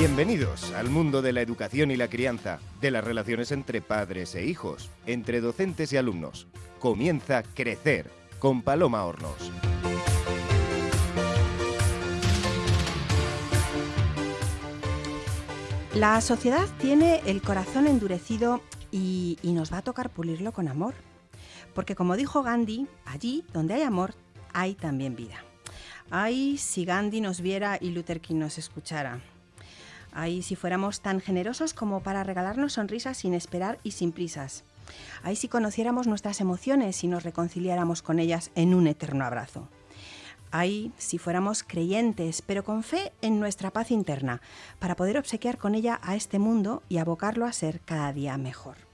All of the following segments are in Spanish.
Bienvenidos al mundo de la educación y la crianza, de las relaciones entre padres e hijos, entre docentes y alumnos. Comienza Crecer con Paloma Hornos. La sociedad tiene el corazón endurecido y, y nos va a tocar pulirlo con amor. Porque como dijo Gandhi, allí donde hay amor, hay también vida. Ay, si Gandhi nos viera y Luther King nos escuchara. Ay, si fuéramos tan generosos como para regalarnos sonrisas sin esperar y sin prisas. Ay, si conociéramos nuestras emociones y nos reconciliáramos con ellas en un eterno abrazo. Ay, si fuéramos creyentes, pero con fe en nuestra paz interna, para poder obsequiar con ella a este mundo y abocarlo a ser cada día mejor.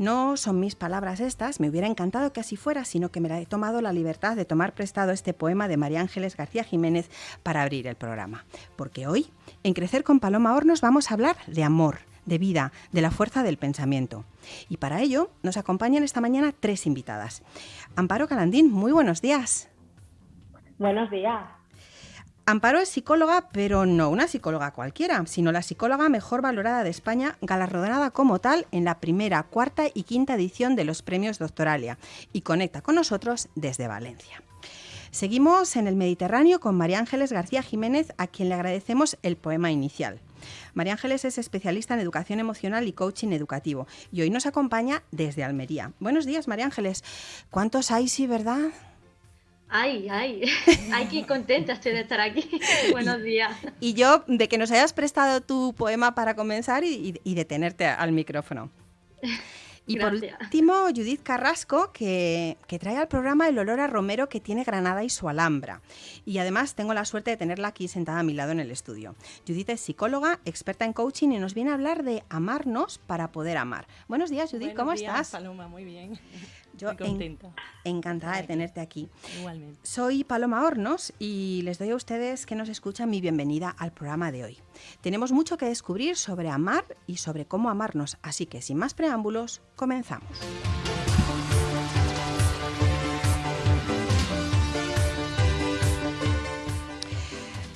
No son mis palabras estas, me hubiera encantado que así fuera, sino que me he tomado la libertad de tomar prestado este poema de María Ángeles García Jiménez para abrir el programa. Porque hoy, en Crecer con Paloma Hornos, vamos a hablar de amor, de vida, de la fuerza del pensamiento. Y para ello nos acompañan esta mañana tres invitadas. Amparo Calandín, muy buenos días. Buenos días. Amparo es psicóloga, pero no una psicóloga cualquiera, sino la psicóloga mejor valorada de España, galardonada como tal en la primera, cuarta y quinta edición de los premios Doctoralia, y conecta con nosotros desde Valencia. Seguimos en el Mediterráneo con María Ángeles García Jiménez, a quien le agradecemos el poema inicial. María Ángeles es especialista en educación emocional y coaching educativo y hoy nos acompaña desde Almería. Buenos días, María Ángeles. ¿Cuántos hay, sí, verdad? Ay, ay, ay, qué contenta estoy de estar aquí. Buenos días. Y yo de que nos hayas prestado tu poema para comenzar y, y de tenerte al micrófono. Y Gracias. por último, Judith Carrasco, que, que, trae al programa el olor a romero que tiene Granada y su Alhambra. Y además tengo la suerte de tenerla aquí sentada a mi lado en el estudio. Judith es psicóloga, experta en coaching y nos viene a hablar de amarnos para poder amar. Buenos días, Judith, Buenos ¿cómo días, estás? Paloma, muy bien. Yo Muy contenta. En, encantada de tenerte aquí. Igualmente. Soy Paloma Hornos y les doy a ustedes que nos escuchan mi bienvenida al programa de hoy. Tenemos mucho que descubrir sobre amar y sobre cómo amarnos, así que sin más preámbulos, comenzamos.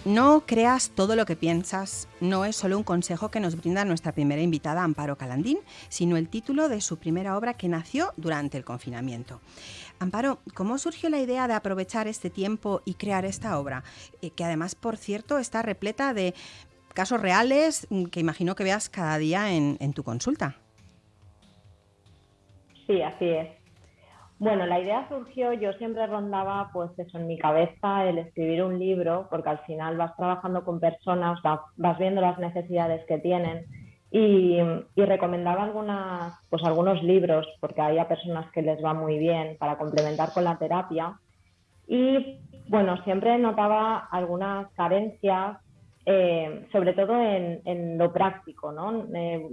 No creas todo lo que piensas no es solo un consejo que nos brinda nuestra primera invitada Amparo Calandín, sino el título de su primera obra que nació durante el confinamiento. Amparo, ¿cómo surgió la idea de aprovechar este tiempo y crear esta obra? Eh, que además, por cierto, está repleta de casos reales que imagino que veas cada día en, en tu consulta. Sí, así es. Bueno, la idea surgió, yo siempre rondaba pues en mi cabeza el escribir un libro, porque al final vas trabajando con personas, vas, viendo las necesidades que tienen y, y, recomendaba algunas, pues algunos libros, porque hay a personas que les va muy bien para complementar con la terapia. Y bueno, siempre notaba algunas carencias, eh, sobre todo en, en, lo práctico, ¿no? Eh,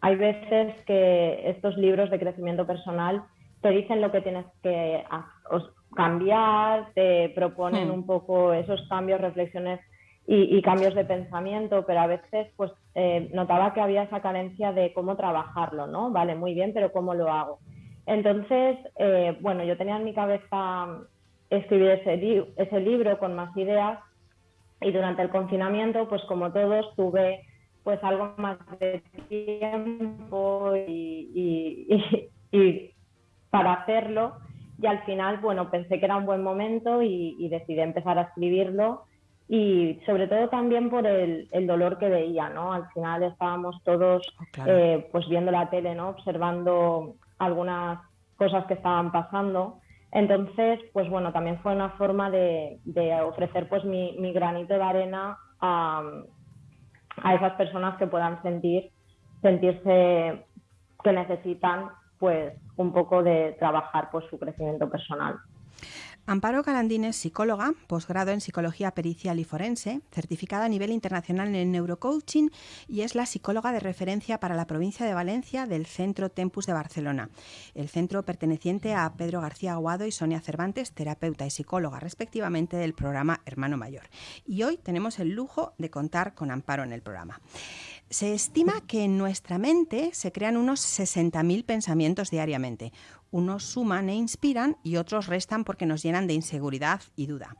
hay veces que estos libros de crecimiento personal te dicen lo que tienes que cambiar, te proponen Hmm. un poco esos cambios, reflexiones y, y, cambios de pensamiento, pero a veces pues eh, notaba que había esa carencia de cómo trabajarlo, ¿no? Vale, muy bien, pero ¿cómo lo hago? Entonces, eh, bueno, yo tenía en mi cabeza escribir ese, li ese libro con más ideas y durante el confinamiento, pues como todos, tuve pues algo más de tiempo y, y, y para hacerlo y al final, bueno, pensé que era un buen momento y, y decidí empezar a escribirlo y sobre todo también por el, el, dolor que veía, ¿no? Al final estábamos todos claro. eh, pues viendo la tele, ¿no? Observando algunas cosas que estaban pasando. Entonces, pues bueno, también fue una forma de, de ofrecer pues mi, mi, granito de arena a, a esas personas que puedan sentir, sentirse que necesitan pues un poco de trabajar pues su crecimiento personal. Amparo Calandín es psicóloga, posgrado en psicología pericial y forense, certificada a nivel internacional en neurocoaching y es la psicóloga de referencia para la provincia de Valencia del Centro Tempus de Barcelona, el centro perteneciente a Pedro García Aguado y Sonia Cervantes, terapeuta y psicóloga respectivamente del programa Hermano Mayor. Y hoy tenemos el lujo de contar con Amparo en el programa. Se estima que en nuestra mente se crean unos 60.000 pensamientos diariamente. Unos suman e inspiran y otros restan porque nos llenan de inseguridad y duda.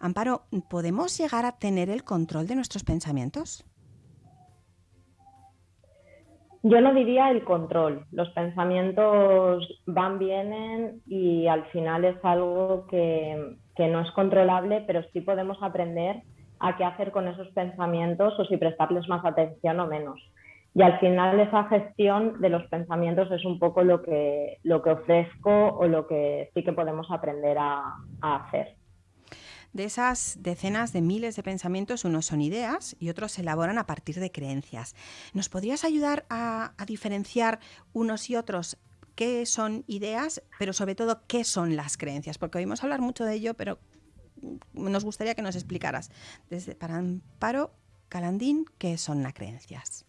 Amparo, ¿podemos llegar a tener el control de nuestros pensamientos? Yo no diría el control. Los pensamientos van, vienen y al final es algo que, que no es controlable, pero sí podemos aprender a qué hacer con esos pensamientos o si prestarles más atención o menos. Y al final esa gestión de los pensamientos es un poco lo que, lo que ofrezco o lo que sí que podemos aprender a, hacer. De esas decenas de miles de pensamientos, unos son ideas y otros se elaboran a partir de creencias. ¿Nos podrías ayudar a, a diferenciar unos y otros qué son ideas, pero sobre todo qué son las creencias? Porque oímos hablar mucho de ello, pero nos gustaría que nos explicaras desde para Amparo Calandín qué son las creencias.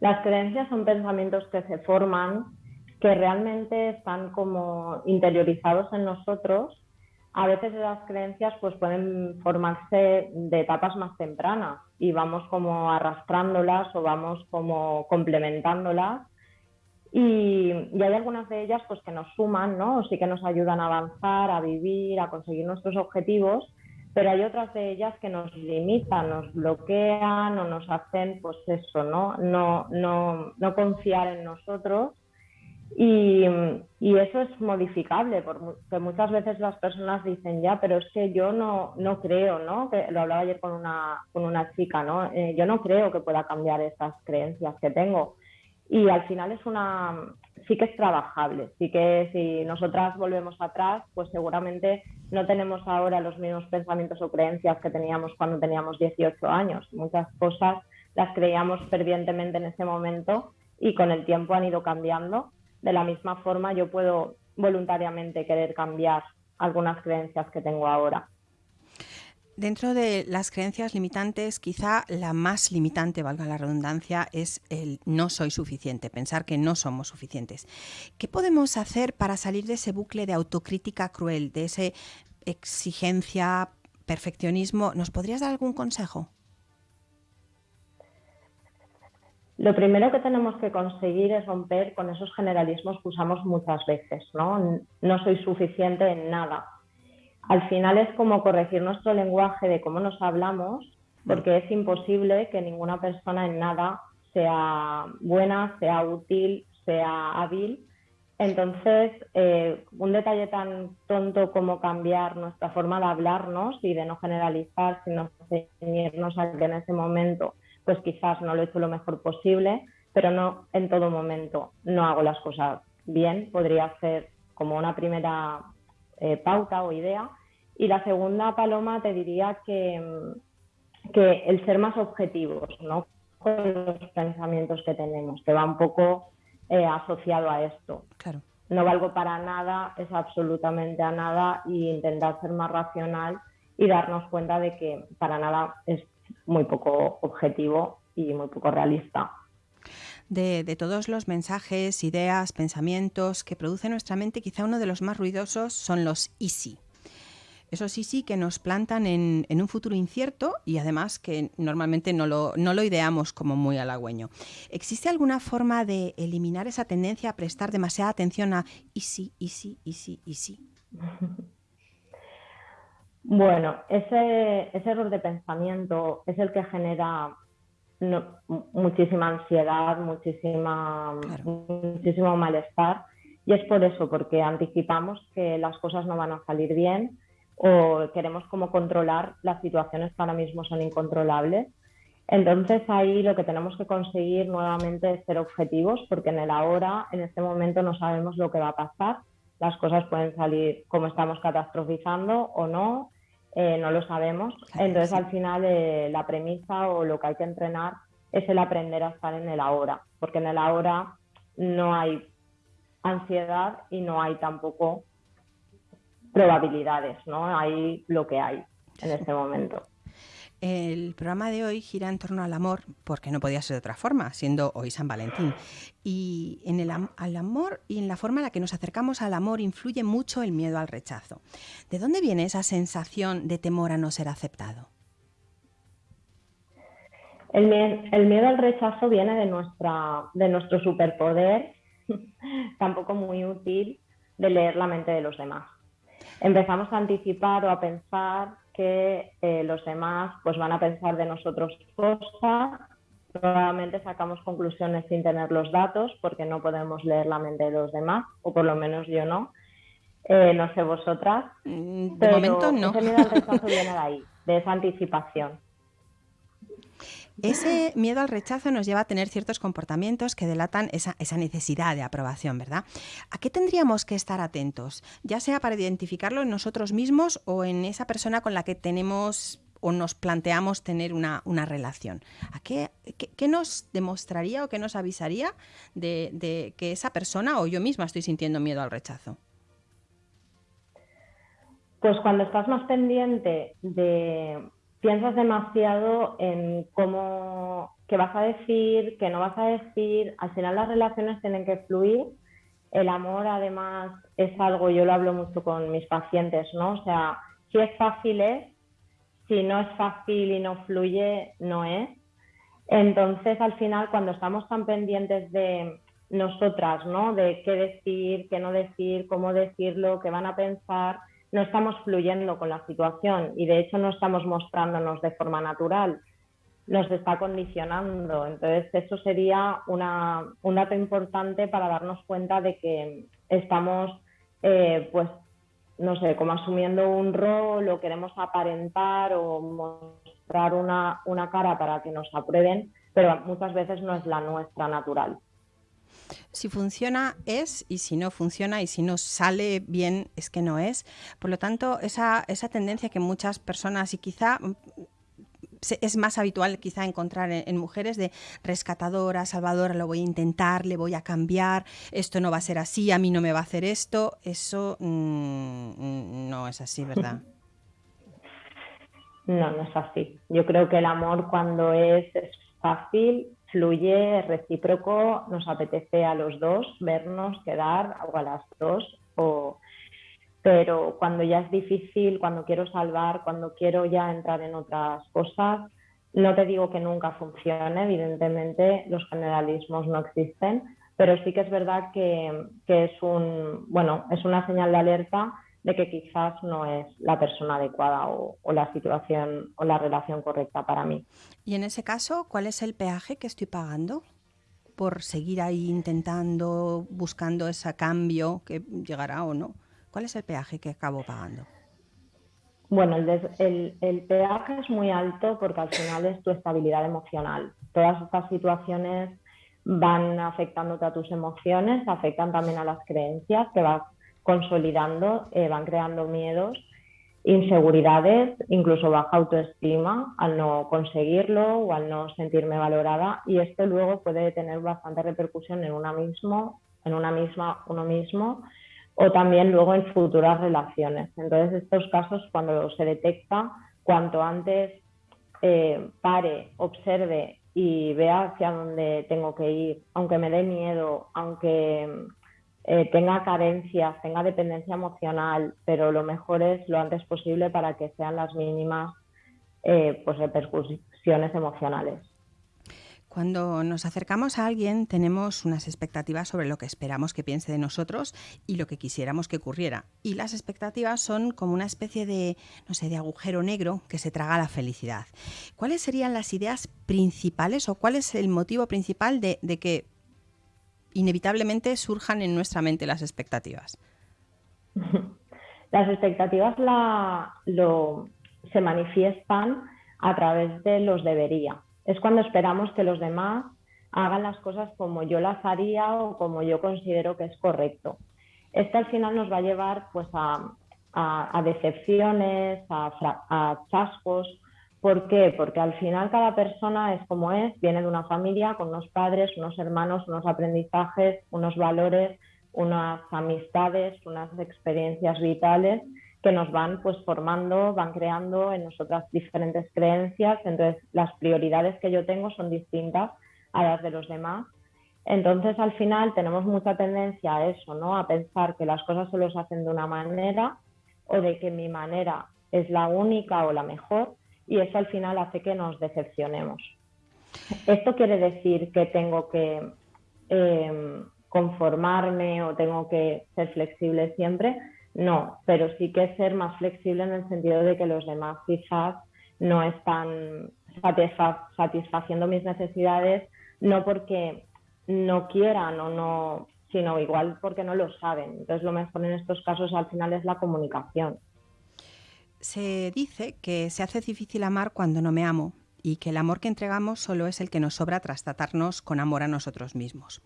Las creencias son pensamientos que se forman, que realmente están como interiorizados en nosotros. A veces las creencias pues pueden formarse de etapas más tempranas y vamos como arrastrándolas o vamos como complementándolas y, hay algunas de ellas pues que nos suman, ¿no? Sí que nos ayudan a avanzar, a vivir, a conseguir nuestros objetivos, pero hay otras de ellas que nos limitan, nos bloquean o nos hacen, pues eso, ¿no? No, no, no confiar en nosotros. Y, y, eso es modificable, porque muchas veces las personas dicen, ya, pero es que yo no, no creo, ¿no? Que lo hablaba ayer con una, con una chica, ¿no? Eh, yo no creo que pueda cambiar estas creencias que tengo y al final es una, sí que es trabajable, sí que si nosotras volvemos atrás, pues seguramente no tenemos ahora los mismos pensamientos o creencias que teníamos cuando teníamos 18 años. Muchas cosas las creíamos fervientemente en ese momento y con el tiempo han ido cambiando. De la misma forma, yo puedo voluntariamente querer cambiar algunas creencias que tengo ahora. Dentro de las creencias limitantes, quizá la más limitante, valga la redundancia, es el no soy suficiente, pensar que no somos suficientes. ¿Qué podemos hacer para salir de ese bucle de autocrítica cruel, de esa exigencia, perfeccionismo? ¿Nos podrías dar algún consejo? Lo primero que tenemos que conseguir es romper con esos generalismos que usamos muchas veces, ¿no? No soy suficiente en nada al final es como corregir nuestro lenguaje de cómo nos hablamos, porque es imposible que ninguna persona en nada sea buena, sea útil, sea hábil. Entonces, eh, un detalle tan tonto como cambiar nuestra forma de hablarnos y de no generalizar, sino ceñirnos a que en ese momento, pues quizás no lo he hecho lo mejor posible, pero no en todo momento no hago las cosas bien, podría ser como una primera eh, pauta o idea. Y la segunda, Paloma, te diría que, que el ser más objetivos ¿no? con los pensamientos que tenemos, que va un poco eh, asociado a esto. Claro. No valgo para nada, es absolutamente a nada, y intentar ser más racional y darnos cuenta de que para nada es muy poco objetivo y muy poco realista de, todos los mensajes, ideas, pensamientos que produce nuestra mente, quizá uno de los más ruidosos son los easy. Esos easy que nos plantan en, un futuro incierto y además que normalmente no lo, no lo ideamos como muy halagüeño. ¿Existe alguna forma de eliminar esa tendencia a prestar demasiada atención a easy, easy, easy, easy? Bueno, ese, ese error de pensamiento es el que genera muchísima ansiedad, muchísima, muchísimo malestar. Y es por eso, porque anticipamos que las cosas no van a salir bien o queremos como controlar las situaciones que ahora mismo son incontrolables. Entonces ahí lo que tenemos que conseguir nuevamente es ser objetivos, porque en el ahora, en este momento no sabemos lo que va a pasar. Las cosas pueden salir como estamos catastrofizando o no, eh, no lo sabemos. Entonces, al final, eh, la premisa o lo que hay que entrenar es el aprender a estar en el ahora, porque en el ahora no hay ansiedad y no hay tampoco probabilidades, ¿no? Hay lo que hay en este momento. El programa de hoy gira en torno al amor, porque no podía ser de otra forma, siendo hoy San Valentín. Y en el al amor y en la forma en la que nos acercamos al amor influye mucho el miedo al rechazo. ¿De dónde viene esa sensación de temor a no ser aceptado? El, el miedo al rechazo viene de, nuestra, de nuestro superpoder, tampoco muy útil, de leer la mente de los demás. Empezamos a anticipar o a pensar que eh, los demás pues van a pensar de nosotros cosas Nuevamente sacamos conclusiones sin tener los datos porque no podemos leer la mente de los demás, o por lo menos yo no. Eh, no sé vosotras. Mm, de momento no. Ese miedo al rechazo viene de ahí, de esa anticipación. Ese miedo al rechazo nos lleva a tener ciertos comportamientos que delatan esa, necesidad de aprobación, ¿verdad? ¿A qué tendríamos que estar atentos? Ya sea para identificarlo en nosotros mismos o en esa persona con la que tenemos o nos planteamos tener una, relación. ¿A qué, qué, nos demostraría o qué nos avisaría de, de que esa persona o yo misma estoy sintiendo miedo al rechazo? Pues cuando estás más pendiente de, piensas demasiado en cómo, qué vas a decir, qué no vas a decir, al final las relaciones tienen que fluir. El amor además es algo, yo lo hablo mucho con mis pacientes, ¿no? O sea, si es fácil es, si no es fácil y no fluye, no es. Entonces, al final, cuando estamos tan pendientes de nosotras, ¿no? De qué decir, qué no decir, cómo decirlo, qué van a pensar, no estamos fluyendo con la situación y de hecho no estamos mostrándonos de forma natural, nos está condicionando. Entonces, eso sería una, un dato importante para darnos cuenta de que estamos, eh, pues, no sé, como asumiendo un rol o queremos aparentar o mostrar una, una cara para que nos aprueben, pero muchas veces no es la nuestra natural. Si funciona es y si no funciona y si no sale bien es que no es. Por lo tanto, esa, esa tendencia que muchas personas y quizá mm, es más habitual quizá encontrar en, mujeres de rescatadora, salvadora, lo voy a intentar, le voy a cambiar, esto no va a ser así, a mí no me va a hacer esto, eso mm, no es así, ¿verdad? No, no es así. Yo creo que el amor cuando es fácil fluye recíproco, nos apetece a los dos vernos, quedar, o a las dos, o... pero cuando ya es difícil, cuando quiero salvar, cuando quiero ya entrar en otras cosas, no te digo que nunca funcione, evidentemente los generalismos no existen, pero sí que es verdad que, que es, un, bueno, es una señal de alerta de que quizás no es la persona adecuada o, la situación o la relación correcta para mí. Y en ese caso, ¿cuál es el peaje que estoy pagando por seguir ahí intentando, buscando ese cambio que llegará o no? ¿Cuál es el peaje que acabo pagando? Bueno, el, el, peaje es muy alto porque al final es tu estabilidad emocional. Todas estas situaciones van afectándote a tus emociones, afectan también a las creencias que vas consolidando, eh, van creando miedos, inseguridades, incluso baja autoestima al no conseguirlo o al no sentirme valorada y esto luego puede tener bastante repercusión en una mismo, en una misma, uno mismo o también luego en futuras relaciones. Entonces estos casos cuando se detecta, cuanto antes eh, pare, observe y vea hacia dónde tengo que ir, aunque me dé miedo, aunque eh, tenga carencias, tenga dependencia emocional, pero lo mejor es lo antes posible para que sean las mínimas eh, pues repercusiones emocionales. Cuando nos acercamos a alguien tenemos unas expectativas sobre lo que esperamos que piense de nosotros y lo que quisiéramos que ocurriera. Y las expectativas son como una especie de, no sé, de agujero negro que se traga la felicidad. ¿Cuáles serían las ideas principales o cuál es el motivo principal de que inevitablemente surjan en nuestra mente las expectativas? Las expectativas se manifiestan a través de los debería. Es cuando esperamos que los demás hagan las cosas como yo las haría o como yo considero que es correcto. Esto al final nos va a llevar pues, a, decepciones, a, a chascos, ¿Por qué? Porque al final cada persona es como es, viene de una familia con unos padres, unos hermanos, unos aprendizajes, unos valores, unas amistades, unas experiencias vitales que nos van pues formando, van creando en nosotras diferentes creencias, entonces las prioridades que yo tengo son distintas a las de los demás. Entonces al final tenemos mucha tendencia a eso, ¿no? A pensar que las cosas se los hacen de una manera o de que mi manera es la única o la mejor y eso al final hace que nos decepcionemos. ¿Esto quiere decir que tengo que em, conformarme o tengo que ser flexible siempre? No, pero sí que ser más flexible en el sentido de que los demás quizás no están satisfaciendo mis necesidades, no porque no quieran o no, sino igual porque no lo saben. Entonces lo mejor en estos casos al final es la comunicación. Se dice que se hace difícil amar cuando no me amo y que el amor que entregamos solo es el que nos sobra tras tratarnos con amor a nosotros mismos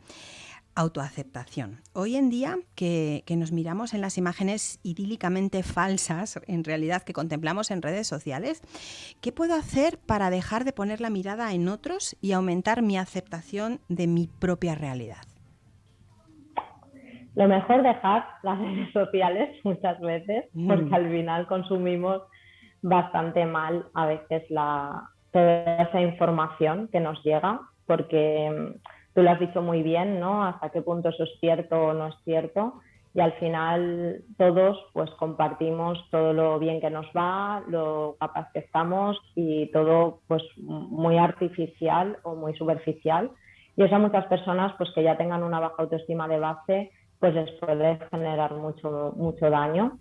autoaceptación. Hoy en día que, nos miramos en las imágenes idílicamente falsas, en realidad que contemplamos en redes sociales, ¿qué puedo hacer para dejar de poner la mirada en otros y aumentar mi aceptación de mi propia realidad? Lo mejor dejar las redes sociales muchas veces, mm. porque al final consumimos bastante mal a veces la, toda esa información que nos llega, porque tú lo has dicho muy bien, ¿no? Hasta qué punto eso es cierto o no es cierto. Y al final todos pues compartimos todo lo bien que nos va, lo capaz que estamos y todo pues muy artificial o muy superficial. Y eso a muchas personas pues que ya tengan una baja autoestima de base pues les puede generar mucho, mucho daño.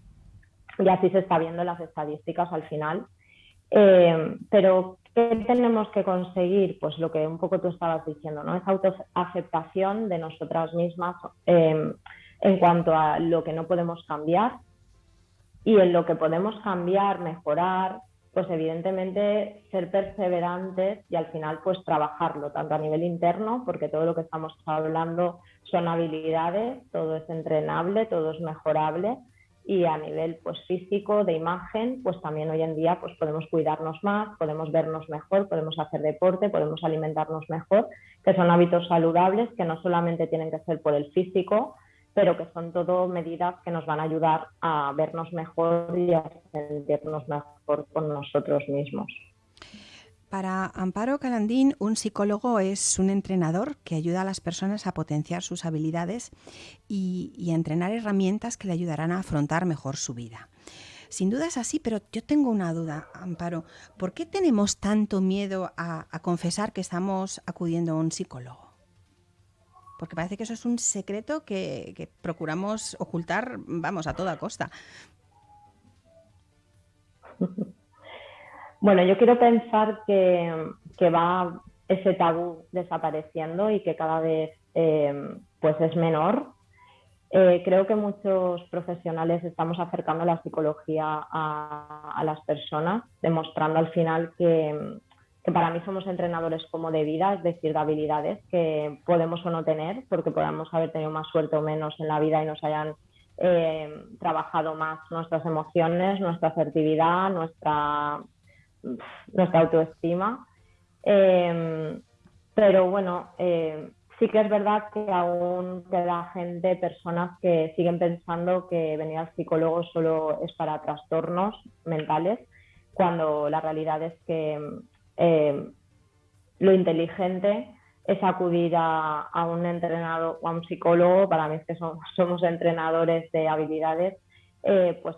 Y así se está viendo en las estadísticas al final. Eh, pero ¿Qué tenemos que conseguir? Pues lo que un poco tú estabas diciendo, ¿no? Esa autoaceptación de nosotras mismas em, en cuanto a lo que no podemos cambiar y en lo que podemos cambiar, mejorar, pues evidentemente ser perseverantes y al final pues trabajarlo, tanto a nivel interno, porque todo lo que estamos hablando son habilidades, todo es entrenable, todo es mejorable, y a nivel pues físico de imagen pues también hoy en día pues podemos cuidarnos más podemos vernos mejor podemos hacer deporte podemos alimentarnos mejor que son hábitos saludables que no solamente tienen que ser por el físico pero que son todo medidas que nos van a ayudar a vernos mejor y a sentirnos mejor con nosotros mismos para Amparo Calandín, un psicólogo es un entrenador que ayuda a las personas a potenciar sus habilidades y, a entrenar herramientas que le ayudarán a afrontar mejor su vida. Sin duda es así, pero yo tengo una duda, Amparo. ¿Por qué tenemos tanto miedo a, confesar que estamos acudiendo a un psicólogo? Porque parece que eso es un secreto que, que procuramos ocultar, vamos, a toda costa. Bueno, yo quiero pensar que, va ese tabú desapareciendo y que cada vez eh, pues es menor. Eh, creo que muchos profesionales estamos acercando la psicología a, las personas, demostrando al final que, para mí somos entrenadores como de vida, es decir, de habilidades que podemos o no tener, porque podamos haber tenido más suerte o menos en la vida y nos hayan eh, trabajado más nuestras emociones, nuestra asertividad, nuestra nuestra autoestima. Em, pero bueno, em, sí que es verdad que aún queda gente, personas que siguen pensando que venir al psicólogo solo es para trastornos mentales, cuando la realidad es que em, lo inteligente es acudir a, un entrenador o a un psicólogo, para mí es que somos entrenadores de habilidades eh, pues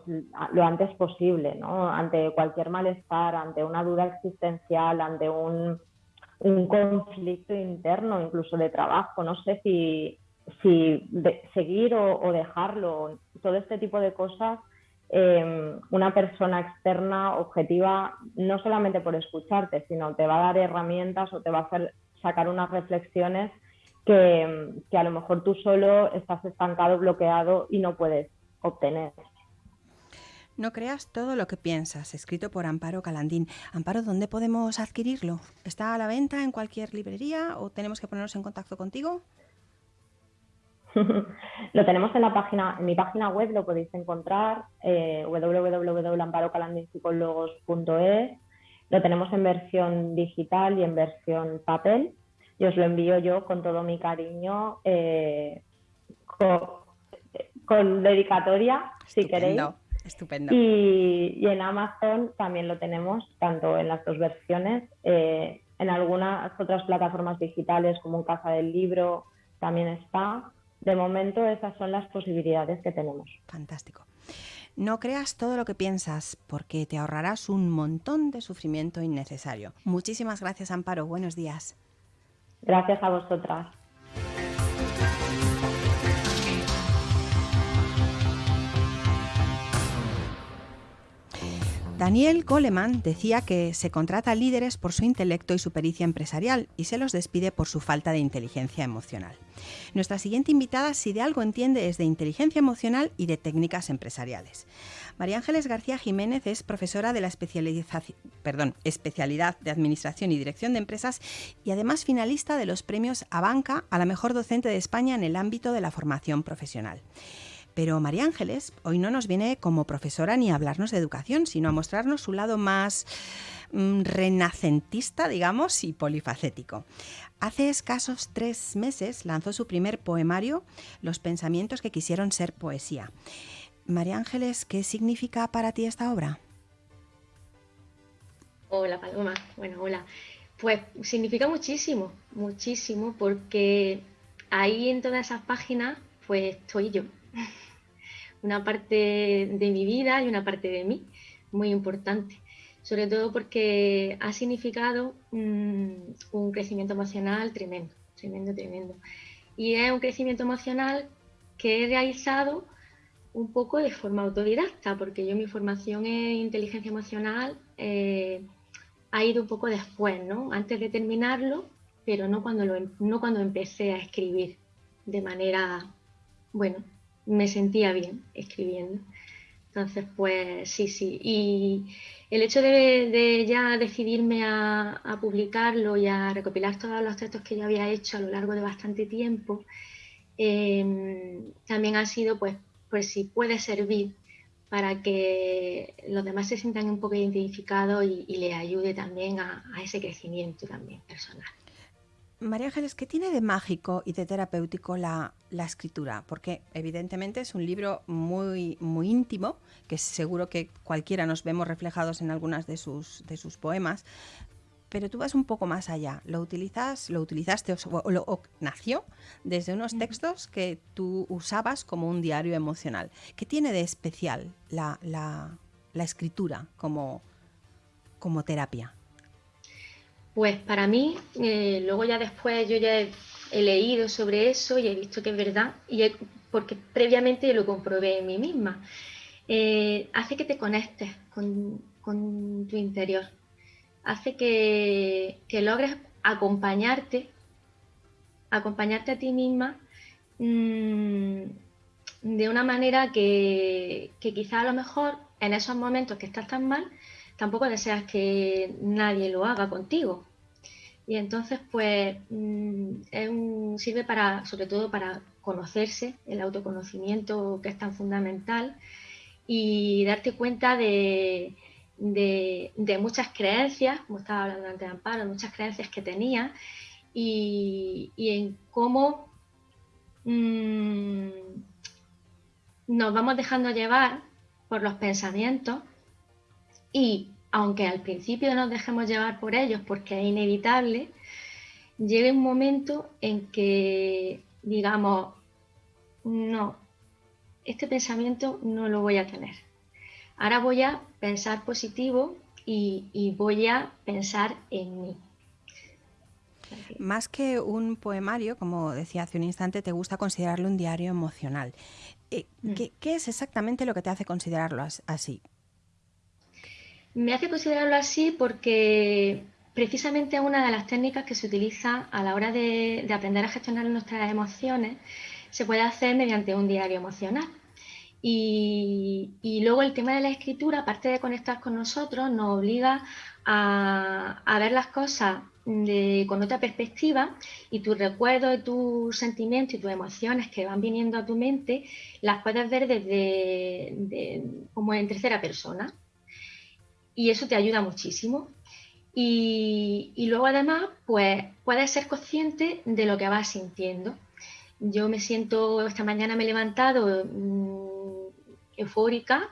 lo antes posible, ¿no? Ante cualquier malestar, ante una duda existencial, ante un, conflicto interno, incluso de trabajo, no sé si, si seguir o, dejarlo, todo este tipo de cosas, em, una persona externa, objetiva, no solamente por escucharte, sino te va a dar herramientas o te va a hacer sacar unas reflexiones que, que a lo mejor tú solo estás estancado, bloqueado y no puedes obtener. No creas todo lo que piensas, escrito por Amparo Calandín. Amparo, ¿dónde podemos adquirirlo? ¿Está a la venta en cualquier librería o tenemos que ponernos en contacto contigo? lo tenemos en la página, en mi página web lo podéis encontrar, eh, www.amparocalandinpsicólogos.es. Lo tenemos en versión digital y en versión papel. Y os lo envío yo con todo mi cariño, eh, con, dedicatoria, si queréis. Estupendo. Y, en Amazon también lo tenemos, tanto en las dos versiones. Eh, en algunas otras plataformas digitales, como Casa del Libro, también está. De momento, esas son las posibilidades que tenemos. Fantástico. No creas todo lo que piensas, porque te ahorrarás un montón de sufrimiento innecesario. Muchísimas gracias, Amparo. Buenos días. Gracias a vosotras. Daniel Goleman decía que se contrata líderes por su intelecto y su pericia empresarial y se los despide por su falta de inteligencia emocional. Nuestra siguiente invitada, si de algo entiende, es de inteligencia emocional y de técnicas empresariales. María Ángeles García Jiménez es profesora de la especialidad de Administración y Dirección de Empresas y además finalista de los premios Abanca a la mejor docente de España en el ámbito de la formación profesional. Pero María Ángeles hoy no nos viene como profesora ni a hablarnos de educación, sino a mostrarnos su lado más mm, renacentista, digamos, y polifacético. Hace escasos tres meses lanzó su primer poemario, Los pensamientos que quisieron ser poesía. María Ángeles, ¿qué significa para ti esta obra? Hola Paloma, bueno, hola. Pues significa muchísimo, muchísimo, porque ahí en todas esas páginas, pues estoy yo una parte de mi vida y una parte de mí, muy importante. Sobre todo porque ha significado mm, un crecimiento emocional tremendo, tremendo, tremendo. Y es un crecimiento emocional que he realizado un poco de forma autodidacta, porque yo mi formación en inteligencia emocional eh, ha ido un poco después, ¿no? Antes de terminarlo, pero no cuando, lo, em, no cuando empecé a escribir de manera, bueno, me sentía bien escribiendo. Entonces, pues sí, sí. Y el hecho de, ya decidirme a, publicarlo y a recopilar todos los textos que ya había hecho a lo largo de bastante tiempo, em, también ha sido, pues, pues si puede servir para que los demás se sientan un poco identificados y, y les ayude también a, a ese crecimiento también personal. María Ángeles, ¿qué tiene de mágico y de terapéutico la, escritura? Porque evidentemente es un libro muy, muy íntimo, que seguro que cualquiera nos vemos reflejados en algunas de sus, de sus poemas, pero tú vas un poco más allá. Lo utilizas, lo utilizaste o, nació desde unos textos que tú usabas como un diario emocional. ¿Qué tiene de especial la, escritura como, como terapia? Pues para mí, eh, luego ya después yo ya he, leído sobre eso y he visto que es verdad, y porque previamente lo comprobé en mí misma. Eh, hace que te conectes con, tu interior, hace que, logres acompañarte, acompañarte a ti misma mm, de una manera que, que quizá a lo mejor en esos momentos que estás tan mal, tampoco deseas que nadie lo haga contigo. Y entonces, pues, mm, sirve para, sobre todo para conocerse, el autoconocimiento que es tan fundamental, y darte cuenta de, muchas creencias, como estaba hablando antes de Amparo, muchas creencias que tenía, y, en cómo mm, nos vamos dejando llevar por los pensamientos y aunque al principio nos dejemos llevar por ellos porque es inevitable, llega un momento en que digamos, no, este pensamiento no lo voy a tener. Ahora voy a pensar positivo y, voy a pensar en mí. Más que un poemario, como decía hace un instante, te gusta considerarlo un diario emocional. Eh, mm. ¿qué, es exactamente lo que te hace considerarlo así? Me hace considerarlo así porque precisamente una de las técnicas que se utiliza a la hora de, aprender a gestionar nuestras emociones se puede hacer mediante un diario emocional. Y, luego el tema de la escritura, aparte de conectar con nosotros, nos obliga a, ver las cosas con otra perspectiva y tus recuerdos, tus sentimientos y tus emociones que van viniendo a tu mente, las puedes ver desde como en tercera persona y eso te ayuda muchísimo. Y, luego además, pues puedes ser consciente de lo que vas sintiendo. Yo me siento, esta mañana me he levantado mm, eufórica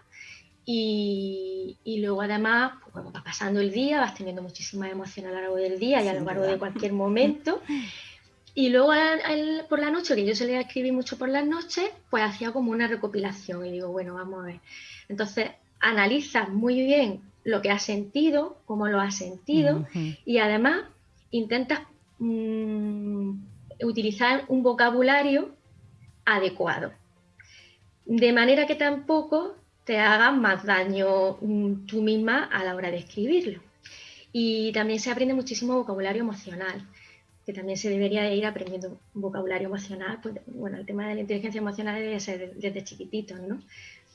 y, luego además, pues, va pasando el día, vas teniendo muchísimas emociones a lo largo del día y a lo largo de cualquier momento. Y luego por la noche, que yo solía escribir mucho por las noches, pues hacía como una recopilación y digo, bueno, vamos a ver. Entonces, analizas muy bien lo que has sentido, cómo lo has sentido y además intentas mm, utilizar un vocabulario adecuado. De manera que tampoco te hagas más daño mm, tú misma a la hora de escribirlo. Y también se aprende muchísimo vocabulario emocional, que también se debería ir aprendiendo vocabulario emocional. Pues, bueno, el tema de la inteligencia emocional debe ser desde chiquititos, ¿no?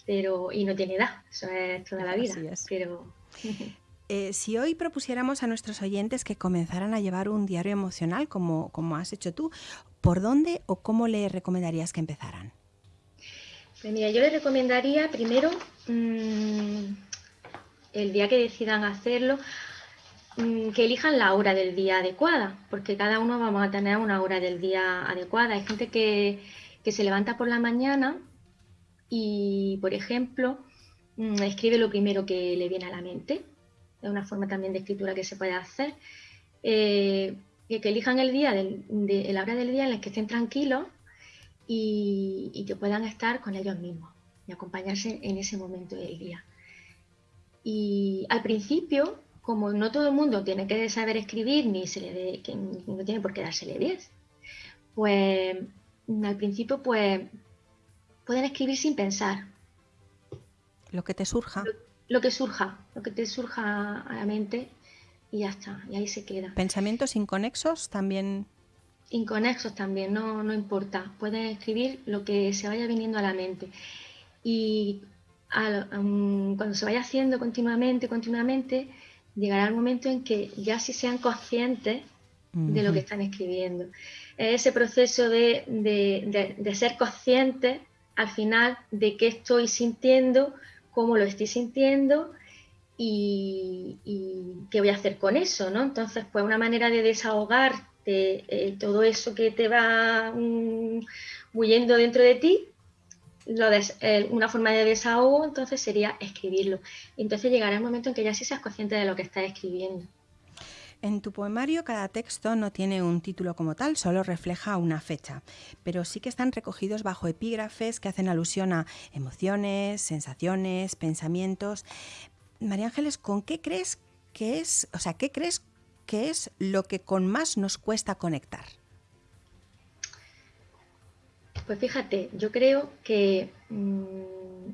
Pero, y no tiene edad, eso es toda la vida. Pero... Eh, si hoy propusiéramos a nuestros oyentes que comenzaran a llevar un diario emocional como, como has hecho tú, ¿por dónde o cómo le recomendarías que empezaran? Pues mira, yo les recomendaría primero mm, el día que decidan hacerlo, mm, que elijan la hora del día adecuada, porque cada uno vamos a tener una hora del día adecuada. Hay gente que, que se levanta por la mañana y, por ejemplo, escribe lo primero que le viene a la mente es una forma también de escritura que se puede hacer, eh, que, elijan el día, de, la hora del día en la que estén tranquilos y, que puedan estar con ellos mismos y acompañarse en ese momento del día. Y al principio, como no todo el mundo tiene que saber escribir, ni se le que no tiene por qué dársele 10, pues al principio pues pueden escribir sin pensar. Lo que te surja lo que surja, lo que te surja a la mente y ya está, y ahí se queda. ¿Pensamientos inconexos también? Inconexos también, no, no importa. Pueden escribir lo que se vaya viniendo a la mente. Y cuando se vaya haciendo continuamente, continuamente, llegará el momento en que ya sí sean conscientes de lo que están escribiendo. Ese proceso de, de, de ser conscientes al final de qué estoy sintiendo, cómo lo estoy sintiendo y, qué voy a hacer con eso, ¿no? Entonces, pues una manera de desahogarte eh, todo eso que te va mm, huyendo dentro de ti, eh, una forma de desahogo, entonces sería escribirlo. Entonces llegará el momento en que ya sí seas consciente de lo que estás escribiendo. En tu poemario cada texto no tiene un título como tal, solo refleja una fecha, pero sí que están recogidos bajo epígrafes que hacen alusión a emociones, sensaciones, pensamientos. María Ángeles, ¿con qué crees que es, o sea, qué crees que es lo que con más nos cuesta conectar? Pues fíjate, yo creo que mm,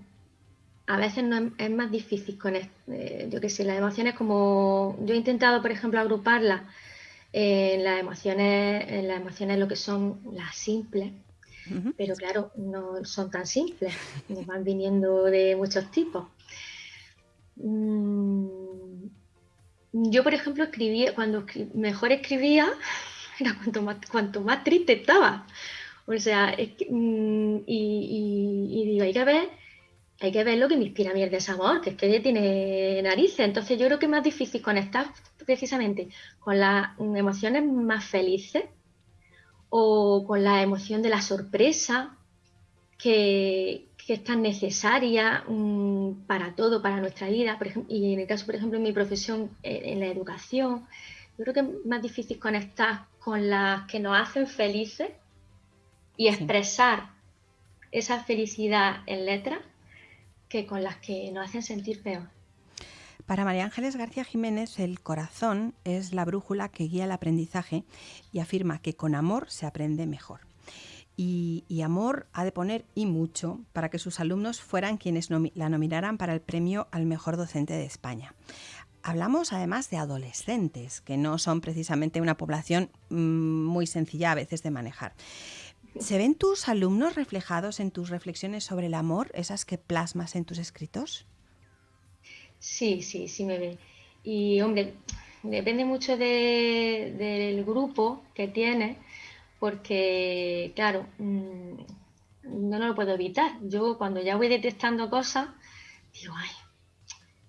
a veces no es, más difícil con, eh, yo qué sé, las emociones como yo he intentado, por ejemplo, agruparlas en las emociones, en las emociones lo que son las simples, pero claro, no son tan simples, van viniendo de muchos tipos. Mm, yo, por ejemplo, escribía, cuando mejor escribía, era cuanto más, cuanto más triste estaba. O sea, mm, y, y digo, hay que ver hay que ver lo que me inspira a mí el desamor, que es que tiene narices. Entonces yo creo que es más difícil conectar precisamente con las emociones más felices o con la emoción de la sorpresa que, es tan necesaria mm, para todo, para nuestra vida. Por ejemplo, y en el caso, por ejemplo, en mi profesión, eh, en la educación, yo creo que es más difícil conectar con las que nos hacen felices y expresar esa felicidad en letras que con las que nos hacen sentir peor. Para María Ángeles García Jiménez, el corazón es la brújula que guía el aprendizaje y afirma que con amor se aprende mejor. Y, amor ha de poner y mucho para que sus alumnos fueran quienes la nominaran para el premio al mejor docente de España. Hablamos además de adolescentes, que no son precisamente una población mm, muy sencilla a veces de manejar. ¿Se ven tus alumnos reflejados en tus reflexiones sobre el amor, esas que plasmas en tus escritos? Sí, sí, sí me ven. Y hombre, depende mucho del grupo que tiene, porque claro, mm, no, no lo puedo evitar. Yo cuando ya voy detectando cosas, digo, ay,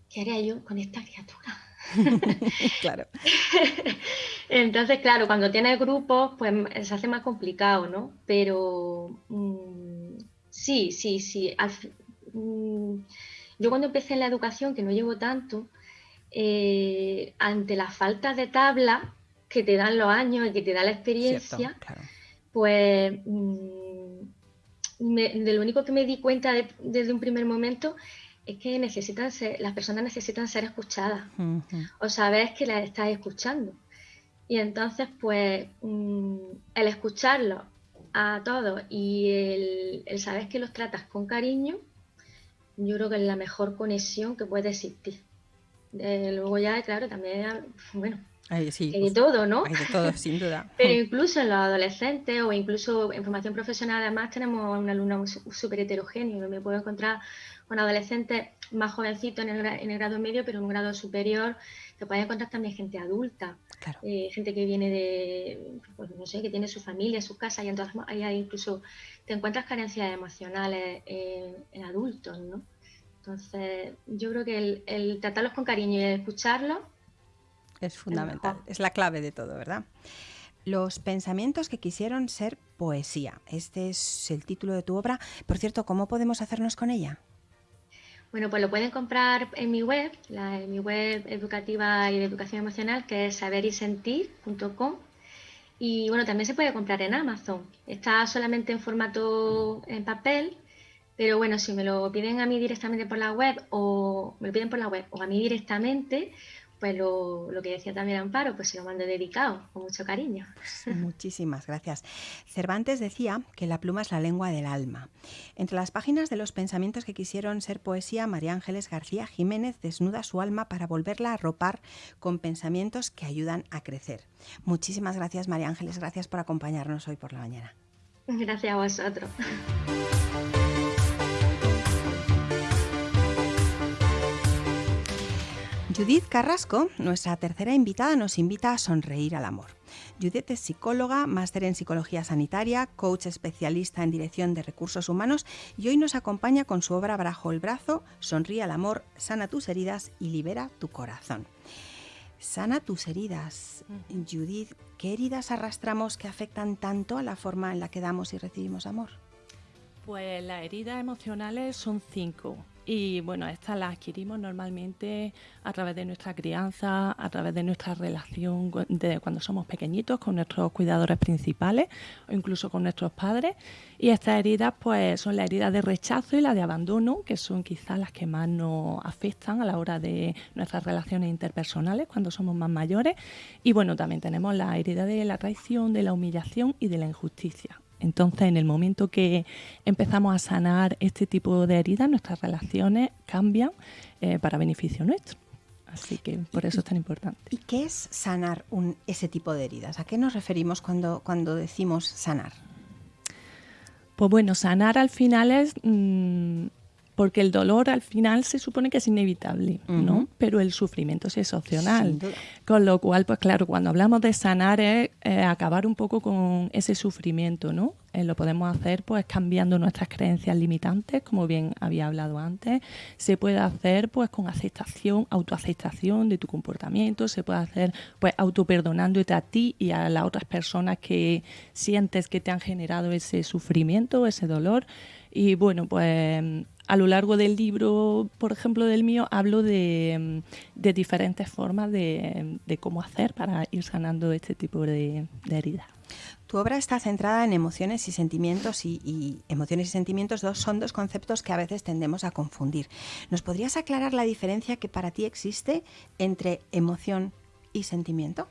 ¿qué haría yo con esta criatura? claro. Entonces, claro, cuando tienes grupos, pues se hace más complicado, ¿no? Pero mm, sí, sí, sí. Mm, yo cuando empecé en la educación, que no llevo tanto, eh, ante la falta de tabla que te dan los años y que te da la experiencia, pues mm, de lo único que me di cuenta desde un primer momento es que necesitan las personas necesitan ser escuchadas o sabes que las estás escuchando. Y entonces, pues, mm, el escucharlos a todos y el, saber que los tratas con cariño, yo creo que es la mejor conexión que puede existir. Eh, luego ya, claro, también, bueno, hay de pues, todo, ¿no? Hay de todo, sin duda. Pero incluso en los adolescentes o incluso en formación profesional, además tenemos un alumno súper heterogéneo. Me puedo encontrar con adolescentes más jovencitos en el, grado medio, pero en un grado superior. Te puedes encontrar también gente adulta, eh, gente que viene de, pues, no sé, que tiene su familia, su casa, y entonces ahí incluso te encuentras carencias emocionales en adultos, ¿no? Entonces, yo creo que el, el tratarlos con cariño y el escucharlos es fundamental, es la clave de todo, ¿verdad? Los pensamientos que quisieron ser poesía. Este es el título de tu obra. Por cierto, ¿cómo podemos hacernos con ella? Bueno, pues lo pueden comprar en mi web, la, en mi web educativa y de educación emocional, que es saberisentir.com. Y bueno, también se puede comprar en Amazon. Está solamente en formato en papel, pero bueno, si me lo piden a mí directamente por la web o me lo piden por la web o a mí directamente, pues lo, que decía también Amparo, pues se lo mando dedicado, con mucho cariño. Muchísimas gracias. Cervantes decía que la pluma es la lengua del alma. Entre las páginas de los pensamientos que quisieron ser poesía, María Ángeles García Jiménez desnuda su alma para volverla a ropar con pensamientos que ayudan a crecer. Muchísimas gracias, María Ángeles, gracias por acompañarnos hoy por la mañana. Gracias a vosotros. Judith Carrasco, nuestra tercera invitada, nos invita a sonreír al amor. Judith es psicóloga, máster en psicología sanitaria, coach especialista en dirección de recursos humanos y hoy nos acompaña con su obra Brajo el brazo, Sonríe al amor, sana tus heridas y libera tu corazón. Sana tus heridas. Judith, ¿qué heridas arrastramos que afectan tanto a la forma en la que damos y recibimos amor? Pues las heridas emocionales son cinco y bueno, estas las adquirimos normalmente a través de nuestra crianza, a través de nuestra relación de cuando somos pequeñitos con nuestros cuidadores principales o incluso con nuestros padres. Y estas heridas pues son las heridas de rechazo y las de abandono, que son quizás las que más nos afectan a la hora de nuestras relaciones interpersonales cuando somos más mayores. Y bueno, también tenemos la herida de la traición, de la humillación y de la injusticia. Entonces, en el momento que empezamos a sanar este tipo de heridas, nuestras relaciones cambian eh, para beneficio nuestro. Así que por eso es tan importante. ¿Y qué es sanar un, ese tipo de heridas? ¿A qué nos referimos cuando, cuando decimos sanar? Pues bueno, sanar al final es mm, porque el dolor al final se supone que es inevitable, ¿no? Pero el sufrimiento es opcional. Con lo cual, pues claro, cuando hablamos de sanar es eh, acabar un poco con ese sufrimiento, ¿no? Eh, lo podemos hacer pues cambiando nuestras creencias limitantes, como bien había hablado antes. Se puede hacer pues con aceptación, autoaceptación de tu comportamiento, se puede hacer pues autoperdonándote a ti y a las otras personas que sientes que te han generado ese sufrimiento, ese dolor. Y bueno, pues a lo largo del libro, por ejemplo, del mío, hablo de, diferentes formas de, cómo hacer para ir sanando este tipo de, heridas. Tu obra está centrada en emociones y sentimientos y, emociones y sentimientos dos, son dos conceptos que a veces tendemos a confundir. ¿Nos podrías aclarar la diferencia que para ti existe entre emoción y sentimiento?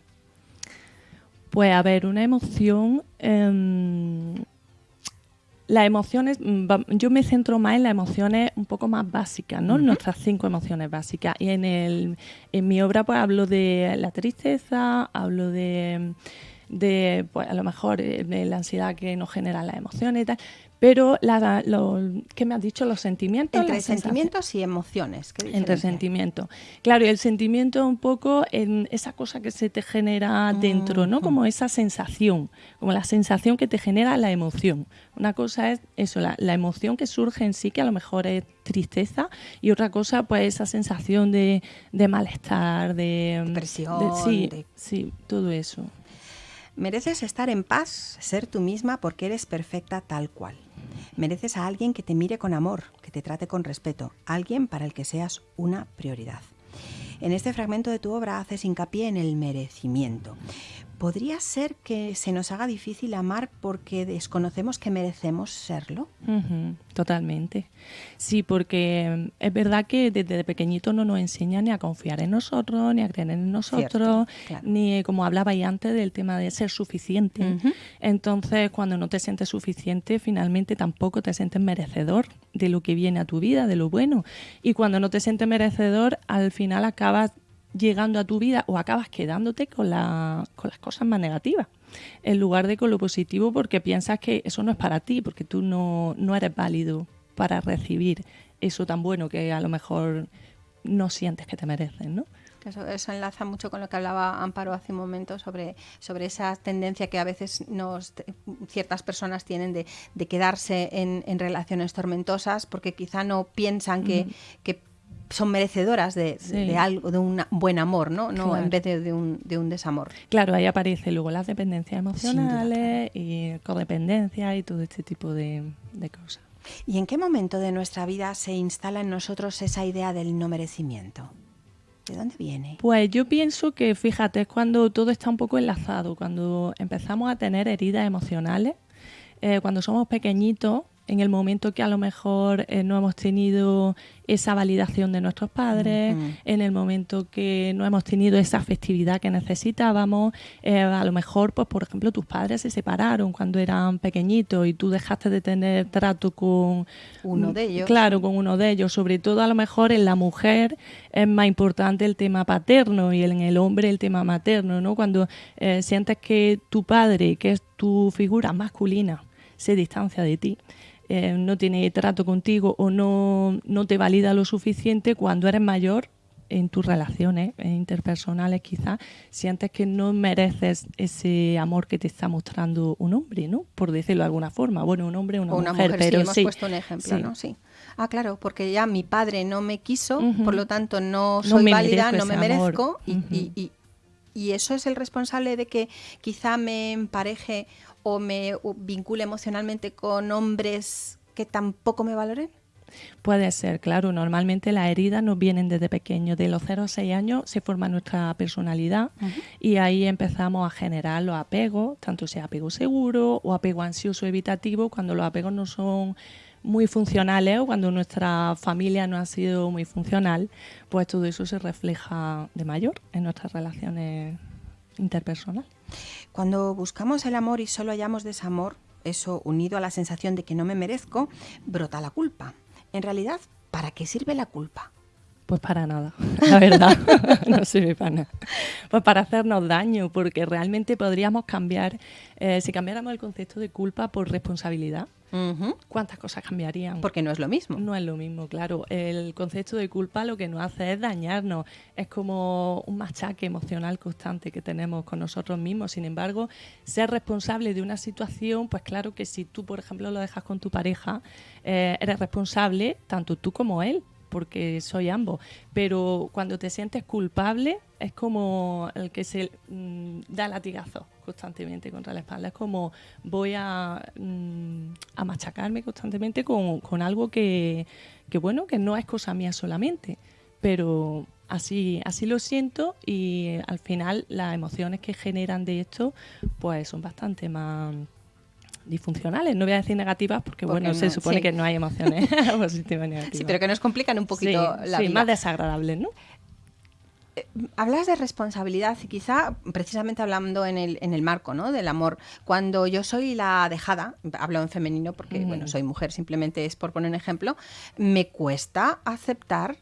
Pues a ver, una emoción em, las emociones, mm, yo me centro más en las emociones un poco más básicas, ¿no? Nuestras cinco emociones básicas. Y en, el, en mi obra pues hablo de la tristeza, hablo de, de pues a lo mejor eh, de la ansiedad que nos generan las emociones y tal, pero, la, lo, ¿qué me has dicho? Los sentimientos. Entre sentimientos y emociones. Entre sentimientos. Claro, y el sentimiento un poco en esa cosa que se te genera dentro, ¿no? Como esa sensación, como la sensación que te genera la emoción. Una cosa es eso, la, emoción que surge en sí, que a lo mejor es tristeza, y otra cosa, pues esa sensación de, malestar, de... Presión. sí, sí, todo eso. Mereces estar en paz, ser tú misma porque eres perfecta tal cual. Mereces a alguien que te mire con amor, que te trate con respeto, alguien para el que seas una prioridad. En este fragmento de tu obra haces hincapié en el merecimiento. ¿Podría ser que se nos haga difícil amar porque desconocemos que merecemos serlo? totalmente. Sí, porque mm, es verdad que desde pequeñito no nos enseñan ni a confiar en nosotros, ni a creer en nosotros, ni como hablabais antes del tema de ser suficiente. Entonces, cuando no te sientes suficiente, finalmente tampoco te sientes merecedor de lo que viene a tu vida, de lo bueno. Y cuando no te sientes merecedor, al final acabas llegando a tu vida o acabas quedándote con, con las cosas más negativas en lugar de con lo positivo porque piensas que eso no es para ti, porque tú no, no eres válido para recibir eso tan bueno que a lo mejor no sientes que te merecen, ¿no? Eso, enlaza mucho con lo que hablaba Amparo hace un momento sobre, sobre esa tendencia que a veces nos, ciertas personas tienen de, de quedarse en, en, relaciones tormentosas porque quizá no piensan que, que son merecedoras de, algo, de un buen amor, ¿no? no en vez de, un, de, un, desamor. Claro, ahí aparece luego las dependencias emocionales y codependencia y todo este tipo de, de cosas. ¿Y en qué momento de nuestra vida se instala en nosotros esa idea del no merecimiento? ¿De dónde viene? Pues yo pienso que, fíjate, es cuando todo está un poco enlazado, cuando empezamos a tener heridas emocionales, eh, cuando somos pequeñitos, en el momento que a lo mejor eh, no hemos tenido esa validación de nuestros padres, en el momento que no hemos tenido esa afectividad que necesitábamos, eh, a lo mejor, pues por ejemplo, tus padres se separaron cuando eran pequeñitos y tú dejaste de tener trato con uno de ellos. Claro, con uno de ellos. Sobre todo a lo mejor en la mujer es más importante el tema paterno y en el hombre el tema materno, ¿no? Cuando eh, sientes que tu padre, que es tu figura masculina, se distancia de ti eh, no tiene trato contigo o no, no te valida lo suficiente, cuando eres mayor en tus relaciones interpersonales quizás sientes que no mereces ese amor que te está mostrando un hombre, ¿no? Por decirlo de alguna forma. Bueno, un hombre, una, una mujer, pero sí, hemos puesto un ejemplo, ¿no? Sí. Ah, claro, porque ya mi padre no me quiso, por lo tanto no soy válida, no me merezco y, y, y, eso es el responsable de que quizá me empareje o me vincule emocionalmente con hombres que tampoco me valoren? Puede ser, claro. Normalmente las heridas nos vienen desde pequeños. De los 0 a 6 años se forma nuestra personalidad y ahí empezamos a generar los apegos, tanto sea apego seguro o apego ansioso evitativo, cuando los apegos no son muy funcionales o cuando nuestra familia no ha sido muy funcional, pues todo eso se refleja de mayor en nuestras relaciones interpersonales. Cuando buscamos el amor y solo hallamos desamor, eso unido a la sensación de que no me merezco, brota la culpa. En realidad, ¿para qué sirve la culpa? Pues para nada, la verdad, no sirve para nada. Pues para hacernos daño, porque realmente podríamos cambiar, eh, si cambiáramos el concepto de culpa por responsabilidad, ¿cuántas cosas cambiarían? Porque no es lo mismo. No es lo mismo, claro. El concepto de culpa lo que nos hace es dañarnos, es como un machaque emocional constante que tenemos con nosotros mismos. Sin embargo, ser responsable de una situación, pues claro que si tú, por ejemplo, lo dejas con tu pareja, eh, eres responsable tanto tú como él porque soy ambos. Pero cuando te sientes culpable es como el que se mm, da latigazo constantemente contra la espalda. Es como voy a, mm, a machacarme constantemente con, con algo que, que, bueno, que no es cosa mía solamente. Pero así, así lo siento y al final las emociones que generan de esto pues son bastante más disfuncionales. No voy a decir negativas porque, bueno, se supone que no hay emociones positivas y negativas. Sí, pero que nos complican un poquito la vida. más desagradables, ¿no? Eh, hablas de responsabilidad y quizá precisamente hablando en el, en el marco ¿no? del amor, cuando yo soy la dejada, hablo en femenino porque bueno, soy mujer, simplemente es por poner un ejemplo, me cuesta aceptar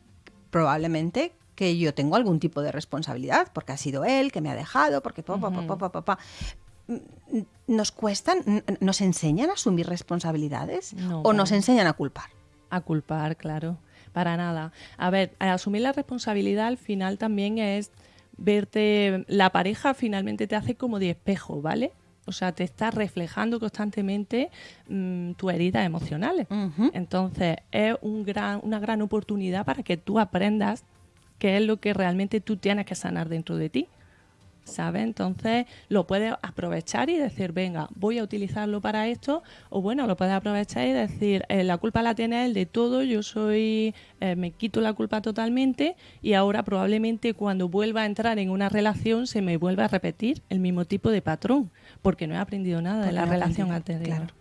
probablemente que yo tengo algún tipo de responsabilidad, porque ha sido él que me ha dejado, porque papá, papá, papá, ¿Nos cuestan, nos enseñan a asumir responsabilidades o nos enseñan a culpar? A culpar, claro, para nada. A ver, asumir la responsabilidad al final también es verte, la pareja finalmente te hace como de espejo, ¿vale? O sea, te está reflejando constantemente mm, tus heridas emocionales. Entonces, es un gran, una gran oportunidad para que tú aprendas qué es lo que realmente tú tienes que sanar dentro de ti ¿sabes? Entonces lo puedes aprovechar y decir, venga, voy a utilizarlo para esto, o bueno, lo puedes aprovechar y decir, eh, la culpa la tiene él de todo, yo soy, eh, me quito la culpa totalmente y ahora probablemente cuando vuelva a entrar en una relación se me vuelva a repetir el mismo tipo de patrón, porque no he aprendido nada de la relación anterior.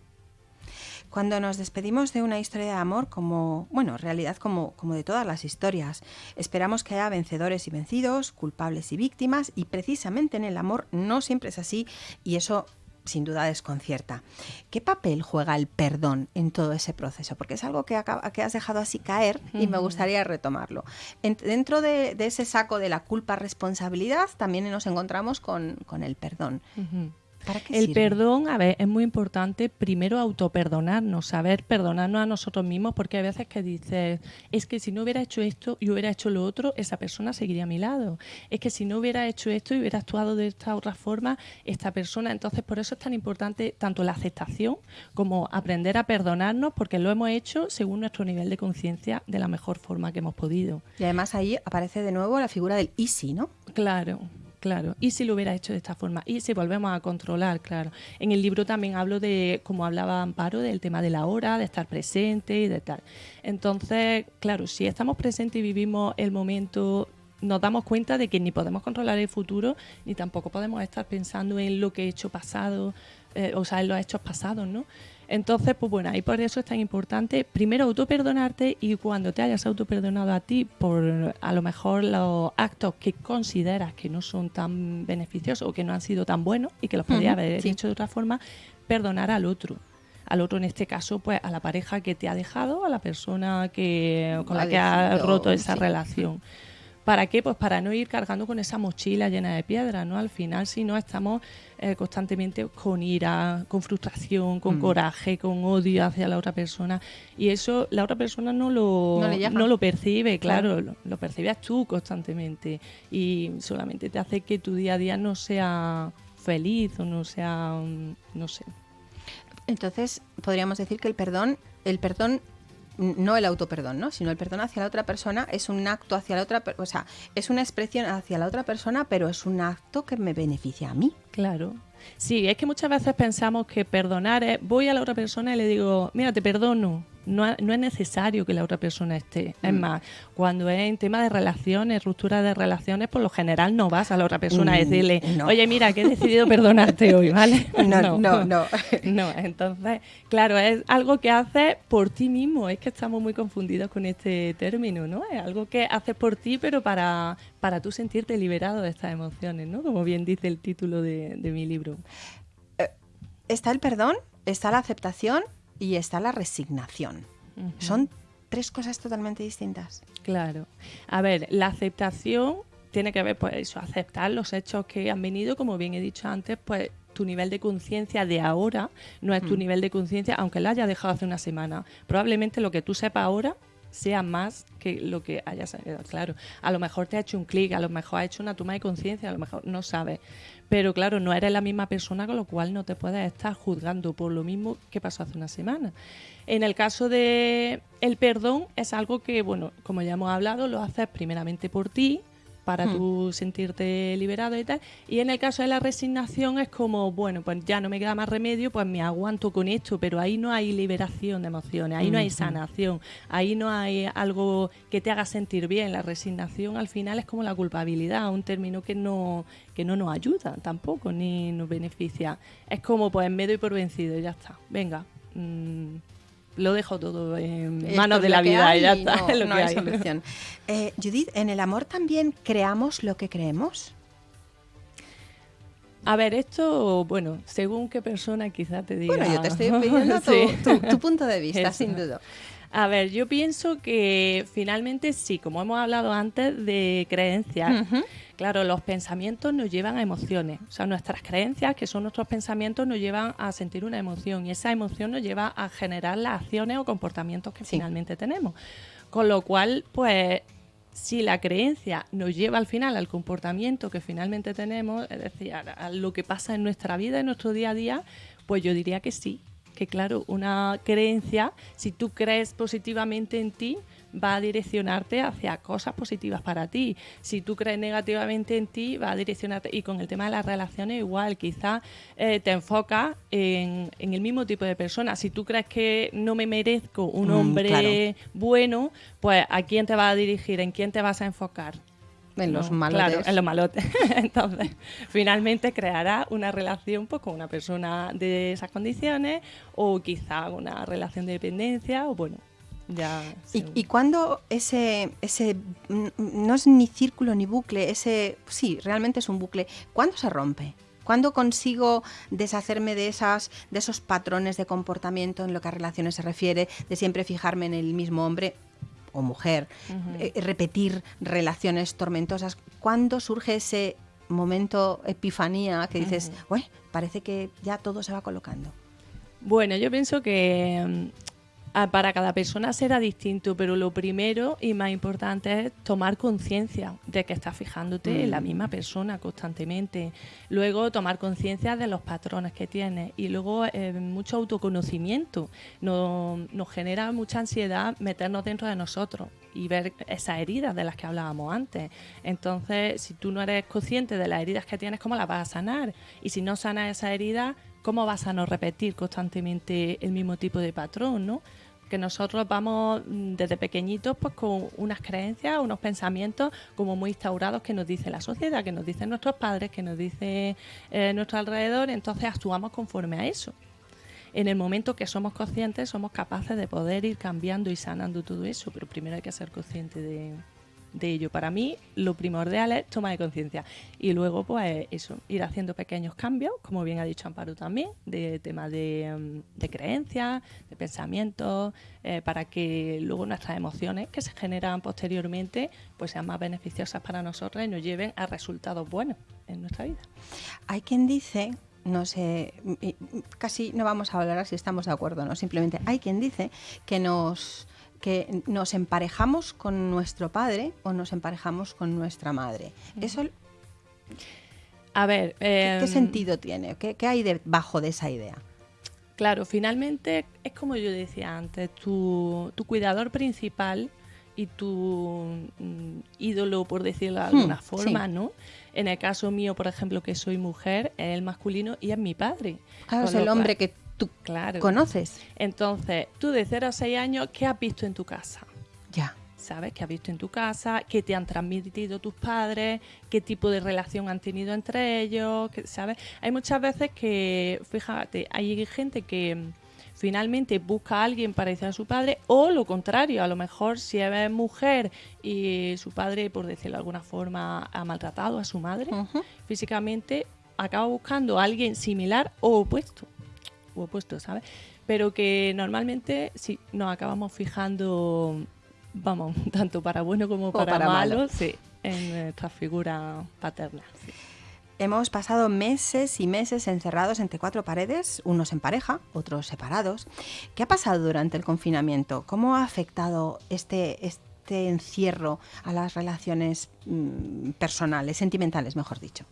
Cuando nos despedimos de una historia de amor, como, bueno, en realidad como, como de todas las historias, esperamos que haya vencedores y vencidos, culpables y víctimas, y precisamente en el amor no siempre es así, y eso sin duda desconcierta. ¿Qué papel juega el perdón en todo ese proceso? Porque es algo que, que has dejado así caer y me gustaría retomarlo. dentro de, ese saco de la culpa-responsabilidad también nos encontramos con, el perdón el perdón, a ver, es muy importante primero autoperdonarnos, saber perdonarnos a nosotros mismos, porque hay veces que dices, es que si no hubiera hecho esto y hubiera hecho lo otro, esa persona seguiría a mi lado. Es que si no hubiera hecho esto y hubiera actuado de esta otra forma, esta persona. Entonces, por eso es tan importante tanto la aceptación como aprender a perdonarnos, porque lo hemos hecho según nuestro nivel de conciencia de la mejor forma que hemos podido. Y además ahí aparece de nuevo la figura del easy, ¿no? Claro. Claro, y si lo hubiera hecho de esta forma, y si volvemos a controlar, claro. En el libro también hablo de, como hablaba Amparo, del tema de la hora, de estar presente y de tal. Entonces, claro, si estamos presentes y vivimos el momento nos damos cuenta de que ni podemos controlar el futuro, ni tampoco podemos estar pensando en lo que he hecho pasado, eh, o sea, en los hechos pasados, ¿no? Entonces, pues bueno, ahí por eso es tan importante primero autoperdonarte y cuando te hayas autoperdonado a ti por a lo mejor los actos que consideras que no son tan beneficiosos o que no han sido tan buenos y que los podrías haber hecho de otra forma, perdonar al otro. Al otro en este caso pues a la pareja que te ha dejado a la persona que con la que ha roto esa relación ¿Para qué? Pues para no ir cargando con esa mochila llena de piedras, ¿no? Al final, si no, estamos eh, constantemente con ira, con frustración, con mm. coraje, con odio hacia la otra persona. Y eso la otra persona no lo, no, lo percibe, claro, Lo, lo, percibes tú constantemente. Y solamente te hace que tu día a día no sea feliz o no sea, mm, no sé. Entonces, podríamos decir que el perdón, el perdón no el autoperdón, ¿no? sino el perdón hacia la otra persona es un acto hacia la otra, o sea, es una expresión hacia la otra persona, pero es un acto que me beneficia a mí. Claro. Sí, es que muchas veces pensamos que perdonar es, voy a la otra persona y le digo, mira, te perdono no, es necesario que la otra persona esté. Es mm. más, cuando es en tema de relaciones, ruptura de relaciones, por lo general no vas a la otra persona a mm, decirle, oye, mira, que he decidido perdonarte hoy, ¿vale? No, no, no. No, entonces, claro, es algo que haces por ti mismo. Es que estamos muy confundidos con este término, ¿no? Es algo que haces por ti, pero para, para tú sentirte liberado de estas emociones, ¿no? Como bien dice el título de, de mi libro. Eh, está el perdón, está la aceptación y está la resignación. Son tres cosas totalmente distintas. Claro. A ver, la aceptación tiene que ver, pues eso, aceptar los hechos que han venido, como bien he dicho antes, pues tu nivel de conciencia de ahora no es tu mm. nivel de conciencia, aunque lo hayas dejado hace una semana. Probablemente lo que tú sepas ahora sea más que lo que hayas sabido. Claro, a lo mejor te ha hecho un clic, a lo mejor ha hecho una toma de conciencia, a lo mejor no sabes. Pero claro, no eres la misma persona, con lo cual no te puedes estar juzgando por lo mismo que pasó hace una semana. En el caso de el perdón, es algo que, bueno, como ya hemos hablado, lo haces primeramente por ti, para hmm. tú sentirte liberado y tal. Y en el caso de la resignación es como, bueno, pues ya no me queda más remedio, pues me aguanto con esto, pero ahí no hay liberación de emociones, ahí no hay sanación, ahí no hay algo que te haga sentir bien. La resignación al final es como la culpabilidad, un término que no, que no nos ayuda tampoco, ni nos beneficia. Es como, pues me doy por vencido, ya está, venga. Mm, lo dejo todo en manos de la vida y ya está. No, hay solución. Eh, Judith, ¿en el amor también creamos lo que creemos? A ver, esto, bueno, según qué persona quizá te diga. Bueno, yo te estoy pidiendo tu, punto de vista, sin duda. A ver, yo pienso que finalmente sí, como hemos hablado antes de creencias. Claro, los pensamientos nos llevan a emociones. O sea, nuestras creencias, que son nuestros pensamientos, nos llevan a sentir una emoción y esa emoción nos lleva a generar las acciones o comportamientos que finalmente tenemos. Con lo cual, pues si la creencia nos lleva al final al comportamiento que finalmente tenemos, es decir, a, lo que pasa en nuestra vida, en nuestro día a día, pues yo diría que sí. Que claro, una creencia, si tú crees positivamente en ti, va a direccionarte hacia cosas positivas para ti. Si tú crees negativamente en ti, va a direccionarte. Y con el tema de las relaciones, igual, quizás eh, te enfocas en, el mismo tipo de personas. Si tú crees que no me merezco un mm, hombre bueno, pues ¿a quién te va a dirigir? ¿En quién te vas a enfocar? En los malotes. Claro, en los malotes. Entonces, finalmente creará una relación pues, con una persona de esas condiciones o quizá una relación de dependencia o bueno, ya, ¿Y, ¿Y cuándo ese, ese, no es ni círculo ni bucle, ese, sí, realmente es un bucle, ¿cuándo se rompe? ¿Cuándo consigo deshacerme de, esas, de esos patrones de comportamiento en lo que a relaciones se refiere, de siempre fijarme en el mismo hombre o mujer, eh, repetir relaciones tormentosas? ¿Cuándo surge ese momento epifanía que dices, parece que ya todo se va colocando? Bueno, yo pienso que mm, para cada persona será distinto, pero lo primero y más importante es tomar conciencia de que estás fijándote en la mm. misma persona constantemente. Luego tomar conciencia de los patrones que tienes y luego eh, mucho autoconocimiento. Nos, nos genera mucha ansiedad meternos dentro de nosotros y ver esas heridas de las que hablábamos antes. Entonces, si tú no eres consciente de las heridas que tienes, ¿cómo las vas a sanar? Y si no sanas esas heridas, ¿cómo vas a no repetir constantemente el mismo tipo de patrón, no? Que nosotros vamos mm, desde pequeñitos pues con unas creencias, unos pensamientos como muy instaurados que nos dice la sociedad, que nos dicen nuestros padres, que nos dice eh, nuestro alrededor, entonces actuamos conforme a eso. En el momento que somos conscientes somos capaces de poder ir cambiando y sanando todo eso, pero primero hay que ser consciente de, de ello. Para mí, lo primordial es toma de conciencia. Y luego, pues eso, ir haciendo pequeños cambios, como bien ha dicho Amparo también, de tema de, mm, de creencias, de pensamientos, eh, para que luego nuestras emociones que se generan posteriormente, pues sean más beneficiosas para nosotros y nos lleven a resultados buenos en nuestra vida. Hay quien dice no sé, casi no vamos a hablar si estamos de acuerdo, ¿no? Simplemente hay quien dice que nos que nos emparejamos con nuestro padre o nos emparejamos con nuestra madre. Eso... A ver... ¿Qué, em, sentido tiene? ¿Qué, hay debajo de esa idea? Claro, finalmente es como yo decía antes, tu, cuidador principal y tu mm, ídolo, por decirlo de hmm, alguna forma, ¿no? En el caso mío, por ejemplo, que soy mujer, es el masculino y es mi padre. Claro, es el hombre que tú claro. conoces. Entonces, tú de 0 a 6 años, ¿qué has visto en tu casa? Ya. ¿Sabes? ¿Qué has visto en tu casa? ¿Qué te han transmitido tus padres? ¿Qué tipo de relación han tenido entre ellos? ¿Sabes? Hay muchas veces que, fíjate, hay gente que mm, finalmente busca a alguien parecido a su padre o lo contrario, a lo mejor si es mujer y su padre, por decirlo de alguna forma, ha maltratado a su madre físicamente, acaba buscando a alguien similar o opuesto opuesto, ¿sabes? Pero que normalmente sí nos acabamos fijando, vamos, tanto para bueno como para, malo, sí, en nuestra figura paterna. Hemos pasado meses y meses encerrados entre cuatro paredes, unos en pareja, otros separados. ¿Qué ha pasado durante el confinamiento? ¿Cómo ha afectado este, este encierro a las relaciones mm, personales, sentimentales, mejor dicho?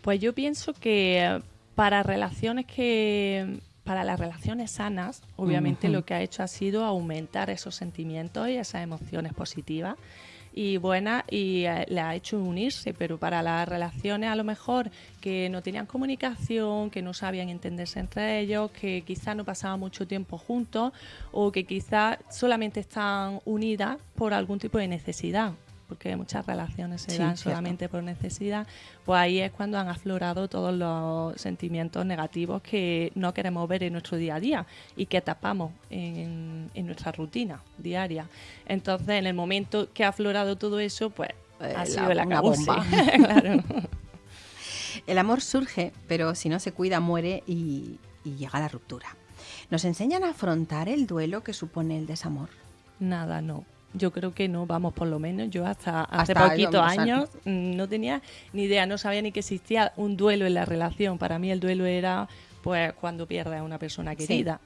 Pues yo pienso que para relaciones que para las relaciones sanas, obviamente lo que ha hecho ha sido aumentar esos sentimientos y esas emociones positivas y buenas y eh, le ha hecho unirse, pero para las relaciones a lo mejor que no tenían comunicación, que no sabían entenderse entre ellos, que quizás no pasaban mucho tiempo juntos o que quizás solamente están unidas por algún tipo de necesidad porque muchas relaciones se dan solamente por necesidad, pues ahí es cuando han aflorado todos los sentimientos negativos que no queremos ver en nuestro día a día y que tapamos en, nuestra rutina diaria. Entonces, en el momento que ha aflorado todo eso, pues eh, ha sido la bomba. El amor surge, pero si no se cuida muere y, y llega la ruptura. ¿Nos enseñan a afrontar el duelo que supone el desamor? Nada, no. Yo creo que no, vamos, por lo menos yo hasta hace poquitos años mm, no tenía ni idea, no sabía ni que existía un duelo en la relación. Para mí el duelo era pues cuando pierdes a una persona querida.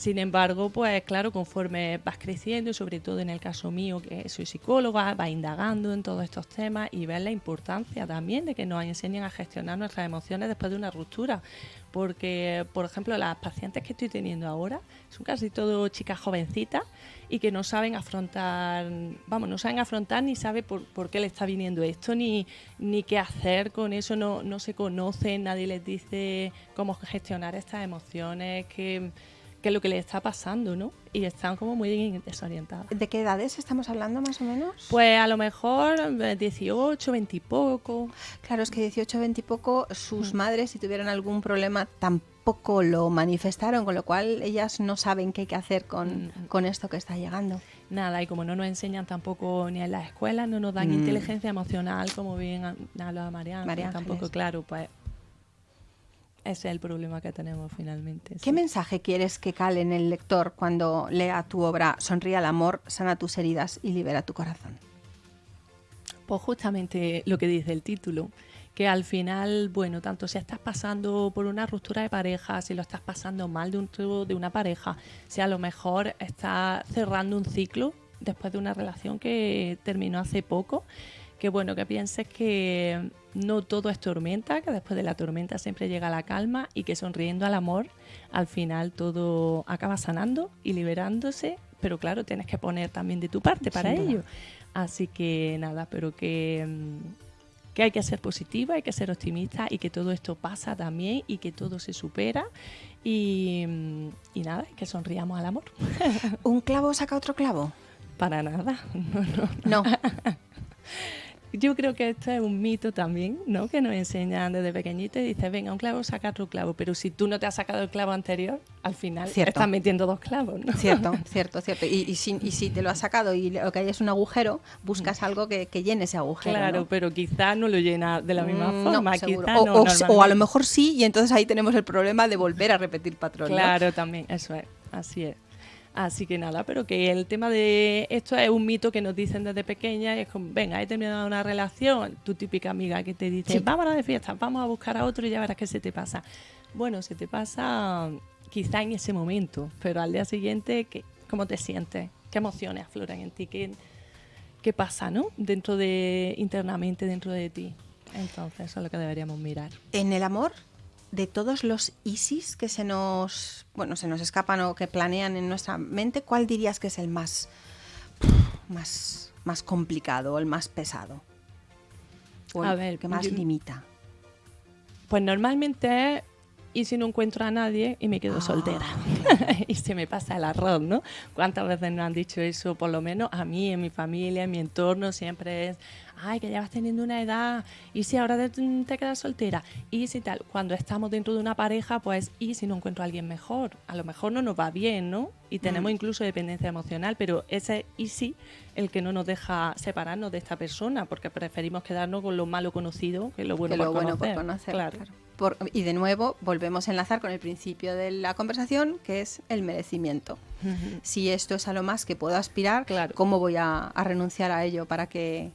Sin embargo, pues claro, conforme vas creciendo, y sobre todo en el caso mío, que soy psicóloga, vas indagando en todos estos temas y ves la importancia también de que nos enseñen a gestionar nuestras emociones después de una ruptura. Porque, por ejemplo, las pacientes que estoy teniendo ahora son casi todo chicas jovencitas y que no saben afrontar, vamos, no saben afrontar ni saben por, por qué le está viniendo esto, ni, ni qué hacer con eso, no, no se conocen, nadie les dice cómo gestionar estas emociones, que qué es lo que le está pasando, ¿no? Y están como muy desorientadas. ¿De qué edades estamos hablando más o menos? Pues a lo mejor 18, 20 y poco. Claro, es que 18, 20 y poco, sus mm. madres, si tuvieran algún problema, tampoco lo manifestaron, con lo cual ellas no saben qué hay que hacer con, mm. con esto que está llegando. Nada, y como no nos enseñan tampoco ni en las escuelas, no nos dan mm. inteligencia emocional, como bien hablaba Mariana, María tampoco, claro, pues ese es el problema que tenemos finalmente. ¿Qué mensaje quieres que cale en el lector cuando lea tu obra Sonríe al amor, sana tus heridas y libera tu corazón? Pues justamente lo que dice el título, que al final, bueno, tanto si estás pasando por una ruptura de pareja, si lo estás pasando mal de, un, de una pareja, si a lo mejor estás cerrando un ciclo después de una relación que terminó hace poco, que bueno, que pienses que no todo es tormenta, que después de la tormenta siempre llega la calma y que sonriendo al amor, al final todo acaba sanando y liberándose, pero claro, tienes que poner también de tu parte para ello. Así que nada, pero que, mm, que hay que ser positiva, hay que ser optimista y que todo esto pasa también y que todo se supera y, mm, y nada, que sonriamos al amor. ¿Un clavo saca otro clavo? Para nada, no, no. no. Yo creo que esto es un mito también, ¿no? Que nos enseñan desde pequeñito y dices, venga, un clavo, saca otro clavo. Pero si tú no te has sacado el clavo anterior, al final estás metiendo dos clavos, ¿no? Cierto, cierto, cierto. Y, si, te lo has sacado y lo que hay es un agujero, buscas algo que, llene ese agujero. Claro, pero quizás no lo llena de la misma mm, forma. o, o, a lo mejor sí, y entonces ahí tenemos el problema de volver a repetir patrones. Claro, también, eso es, así es. Así que nada, pero que el tema de esto es un mito que nos dicen desde pequeña, es como, venga, he terminado una relación, tu típica amiga que te dice, vámonos de fiesta, vamos a buscar a otro y ya verás qué se te pasa. Bueno, se te pasa quizá en ese momento, pero al día siguiente, ¿qué, ¿cómo te sientes? ¿Qué emociones afloran en ti? ¿Qué, qué pasa, no? Dentro de, internamente dentro de ti. Entonces, eso es lo que deberíamos mirar. En el amor de todos los ISIS que se nos, bueno, se nos escapan o que planean en nuestra mente, ¿cuál dirías que es el más, más, más complicado o el más pesado? O el a ver, que más limita. Pues normalmente y si no encuentro a nadie y me quedo ah. soltera. y se me pasa el arroz, ¿no? ¿Cuántas veces nos han dicho eso? Por lo menos a mí, en mi familia, en mi entorno, siempre es, ay, que ya vas teniendo una edad, y si ahora te, quedas soltera, y si tal, cuando estamos dentro de una pareja, pues, y si no encuentro a alguien mejor, a lo mejor no nos va bien, ¿no? Y tenemos mm. incluso dependencia emocional, pero ese y sí el que no nos deja separarnos de esta persona, porque preferimos quedarnos con lo malo conocido que lo bueno, por, conocer. por conocer. Claro y de nuevo volvemos a enlazar con el principio de la conversación, que es el merecimiento. Si esto es a lo más que puedo aspirar, ¿cómo voy a, renunciar a ello para que,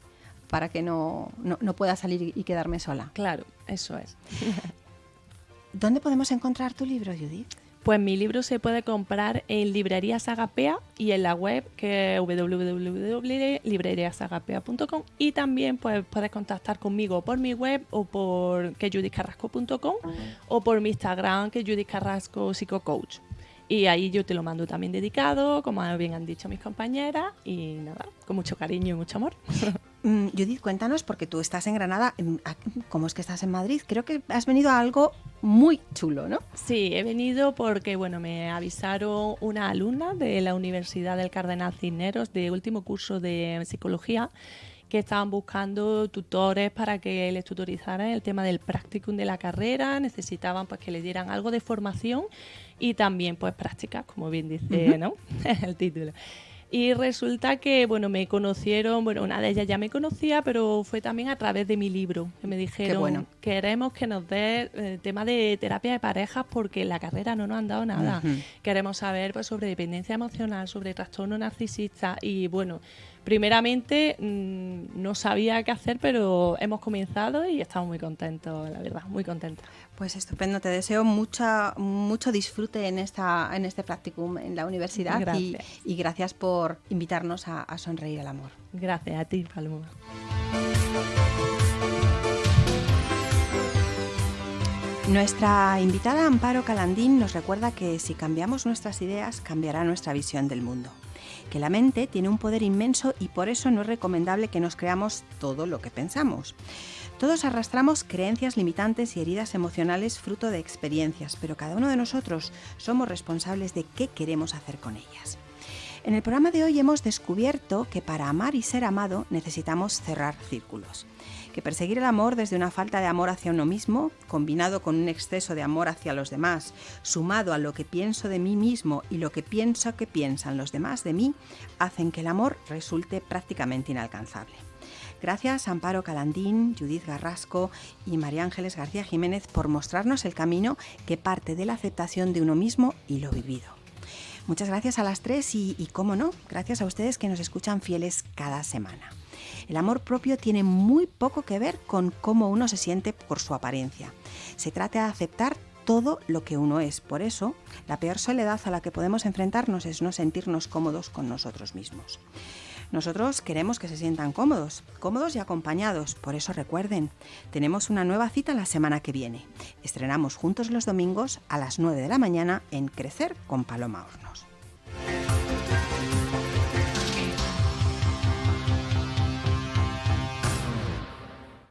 para que no, no, pueda salir y quedarme sola? Claro, eso es. ¿Dónde podemos encontrar tu libro, Judith? Pues mi libro se puede comprar en librerías Agapea y en la web que es www.libreriasagapea.com y también pues, puedes contactar conmigo por mi web o por quejudithcarrasco.com o por mi Instagram que es Psicocoach. Y ahí yo te lo mando también dedicado, como bien han dicho mis compañeras, y nada, con mucho cariño y mucho amor. Mm, Judith, cuéntanos, porque tú estás en Granada, ¿cómo es que estás en Madrid? Creo que has venido a algo muy chulo, ¿no? Sí, he venido porque, bueno, me avisaron una alumna de la Universidad del Cardenal Cisneros de último curso de psicología que estaban buscando tutores para que les tutorizaran el tema del practicum de la carrera, necesitaban pues que le dieran algo de formación y también pues prácticas, como bien dice ¿no? el título. Y resulta que, bueno, me conocieron, bueno, una de ellas ya me conocía, pero fue también a través de mi libro, que me dijeron, queremos que nos dé el eh, tema de terapia de parejas porque en la carrera no nos han dado nada. Queremos saber pues, sobre dependencia emocional, sobre trastorno narcisista y, bueno, primeramente mm, no sabía qué hacer, pero hemos comenzado y estamos muy contentos, la verdad, muy contentos. Pues estupendo, te deseo mucha, mucho disfrute en, esta, en este practicum en la universidad Y, gracias por invitarnos a, a sonreír al amor. Gracias a ti, Paloma. Nuestra invitada Amparo Calandín nos recuerda que si cambiamos nuestras ideas, cambiará nuestra visión del mundo. Que la mente tiene un poder inmenso y por eso no es recomendable que nos creamos todo lo que pensamos. Todos arrastramos creencias limitantes y heridas emocionales fruto de experiencias, pero cada uno de nosotros somos responsables de qué queremos hacer con ellas. En el programa de hoy hemos descubierto que para amar y ser amado necesitamos cerrar círculos que perseguir el amor desde una falta de amor hacia uno mismo, combinado con un exceso de amor hacia los demás, sumado a lo que pienso de mí mismo y lo que pienso que piensan los demás de mí, hacen que el amor resulte prácticamente inalcanzable. Gracias Amparo Calandín, Judith Garrasco y María Ángeles García Jiménez por mostrarnos el camino que parte de la aceptación de uno mismo y lo vivido. Muchas gracias a las tres y, y, cómo no, gracias a ustedes que nos escuchan fieles cada semana. El amor propio tiene muy poco que ver con cómo uno se siente por su apariencia. Se trata de aceptar todo lo que uno es. Por eso, la peor soledad a la que podemos enfrentarnos es no sentirnos cómodos con nosotros mismos. Nosotros queremos que se sientan cómodos, cómodos y acompañados. Por eso recuerden, tenemos una nueva cita la semana que viene. Estrenamos juntos los domingos a las 9 de la mañana en Crecer con Paloma Hornos.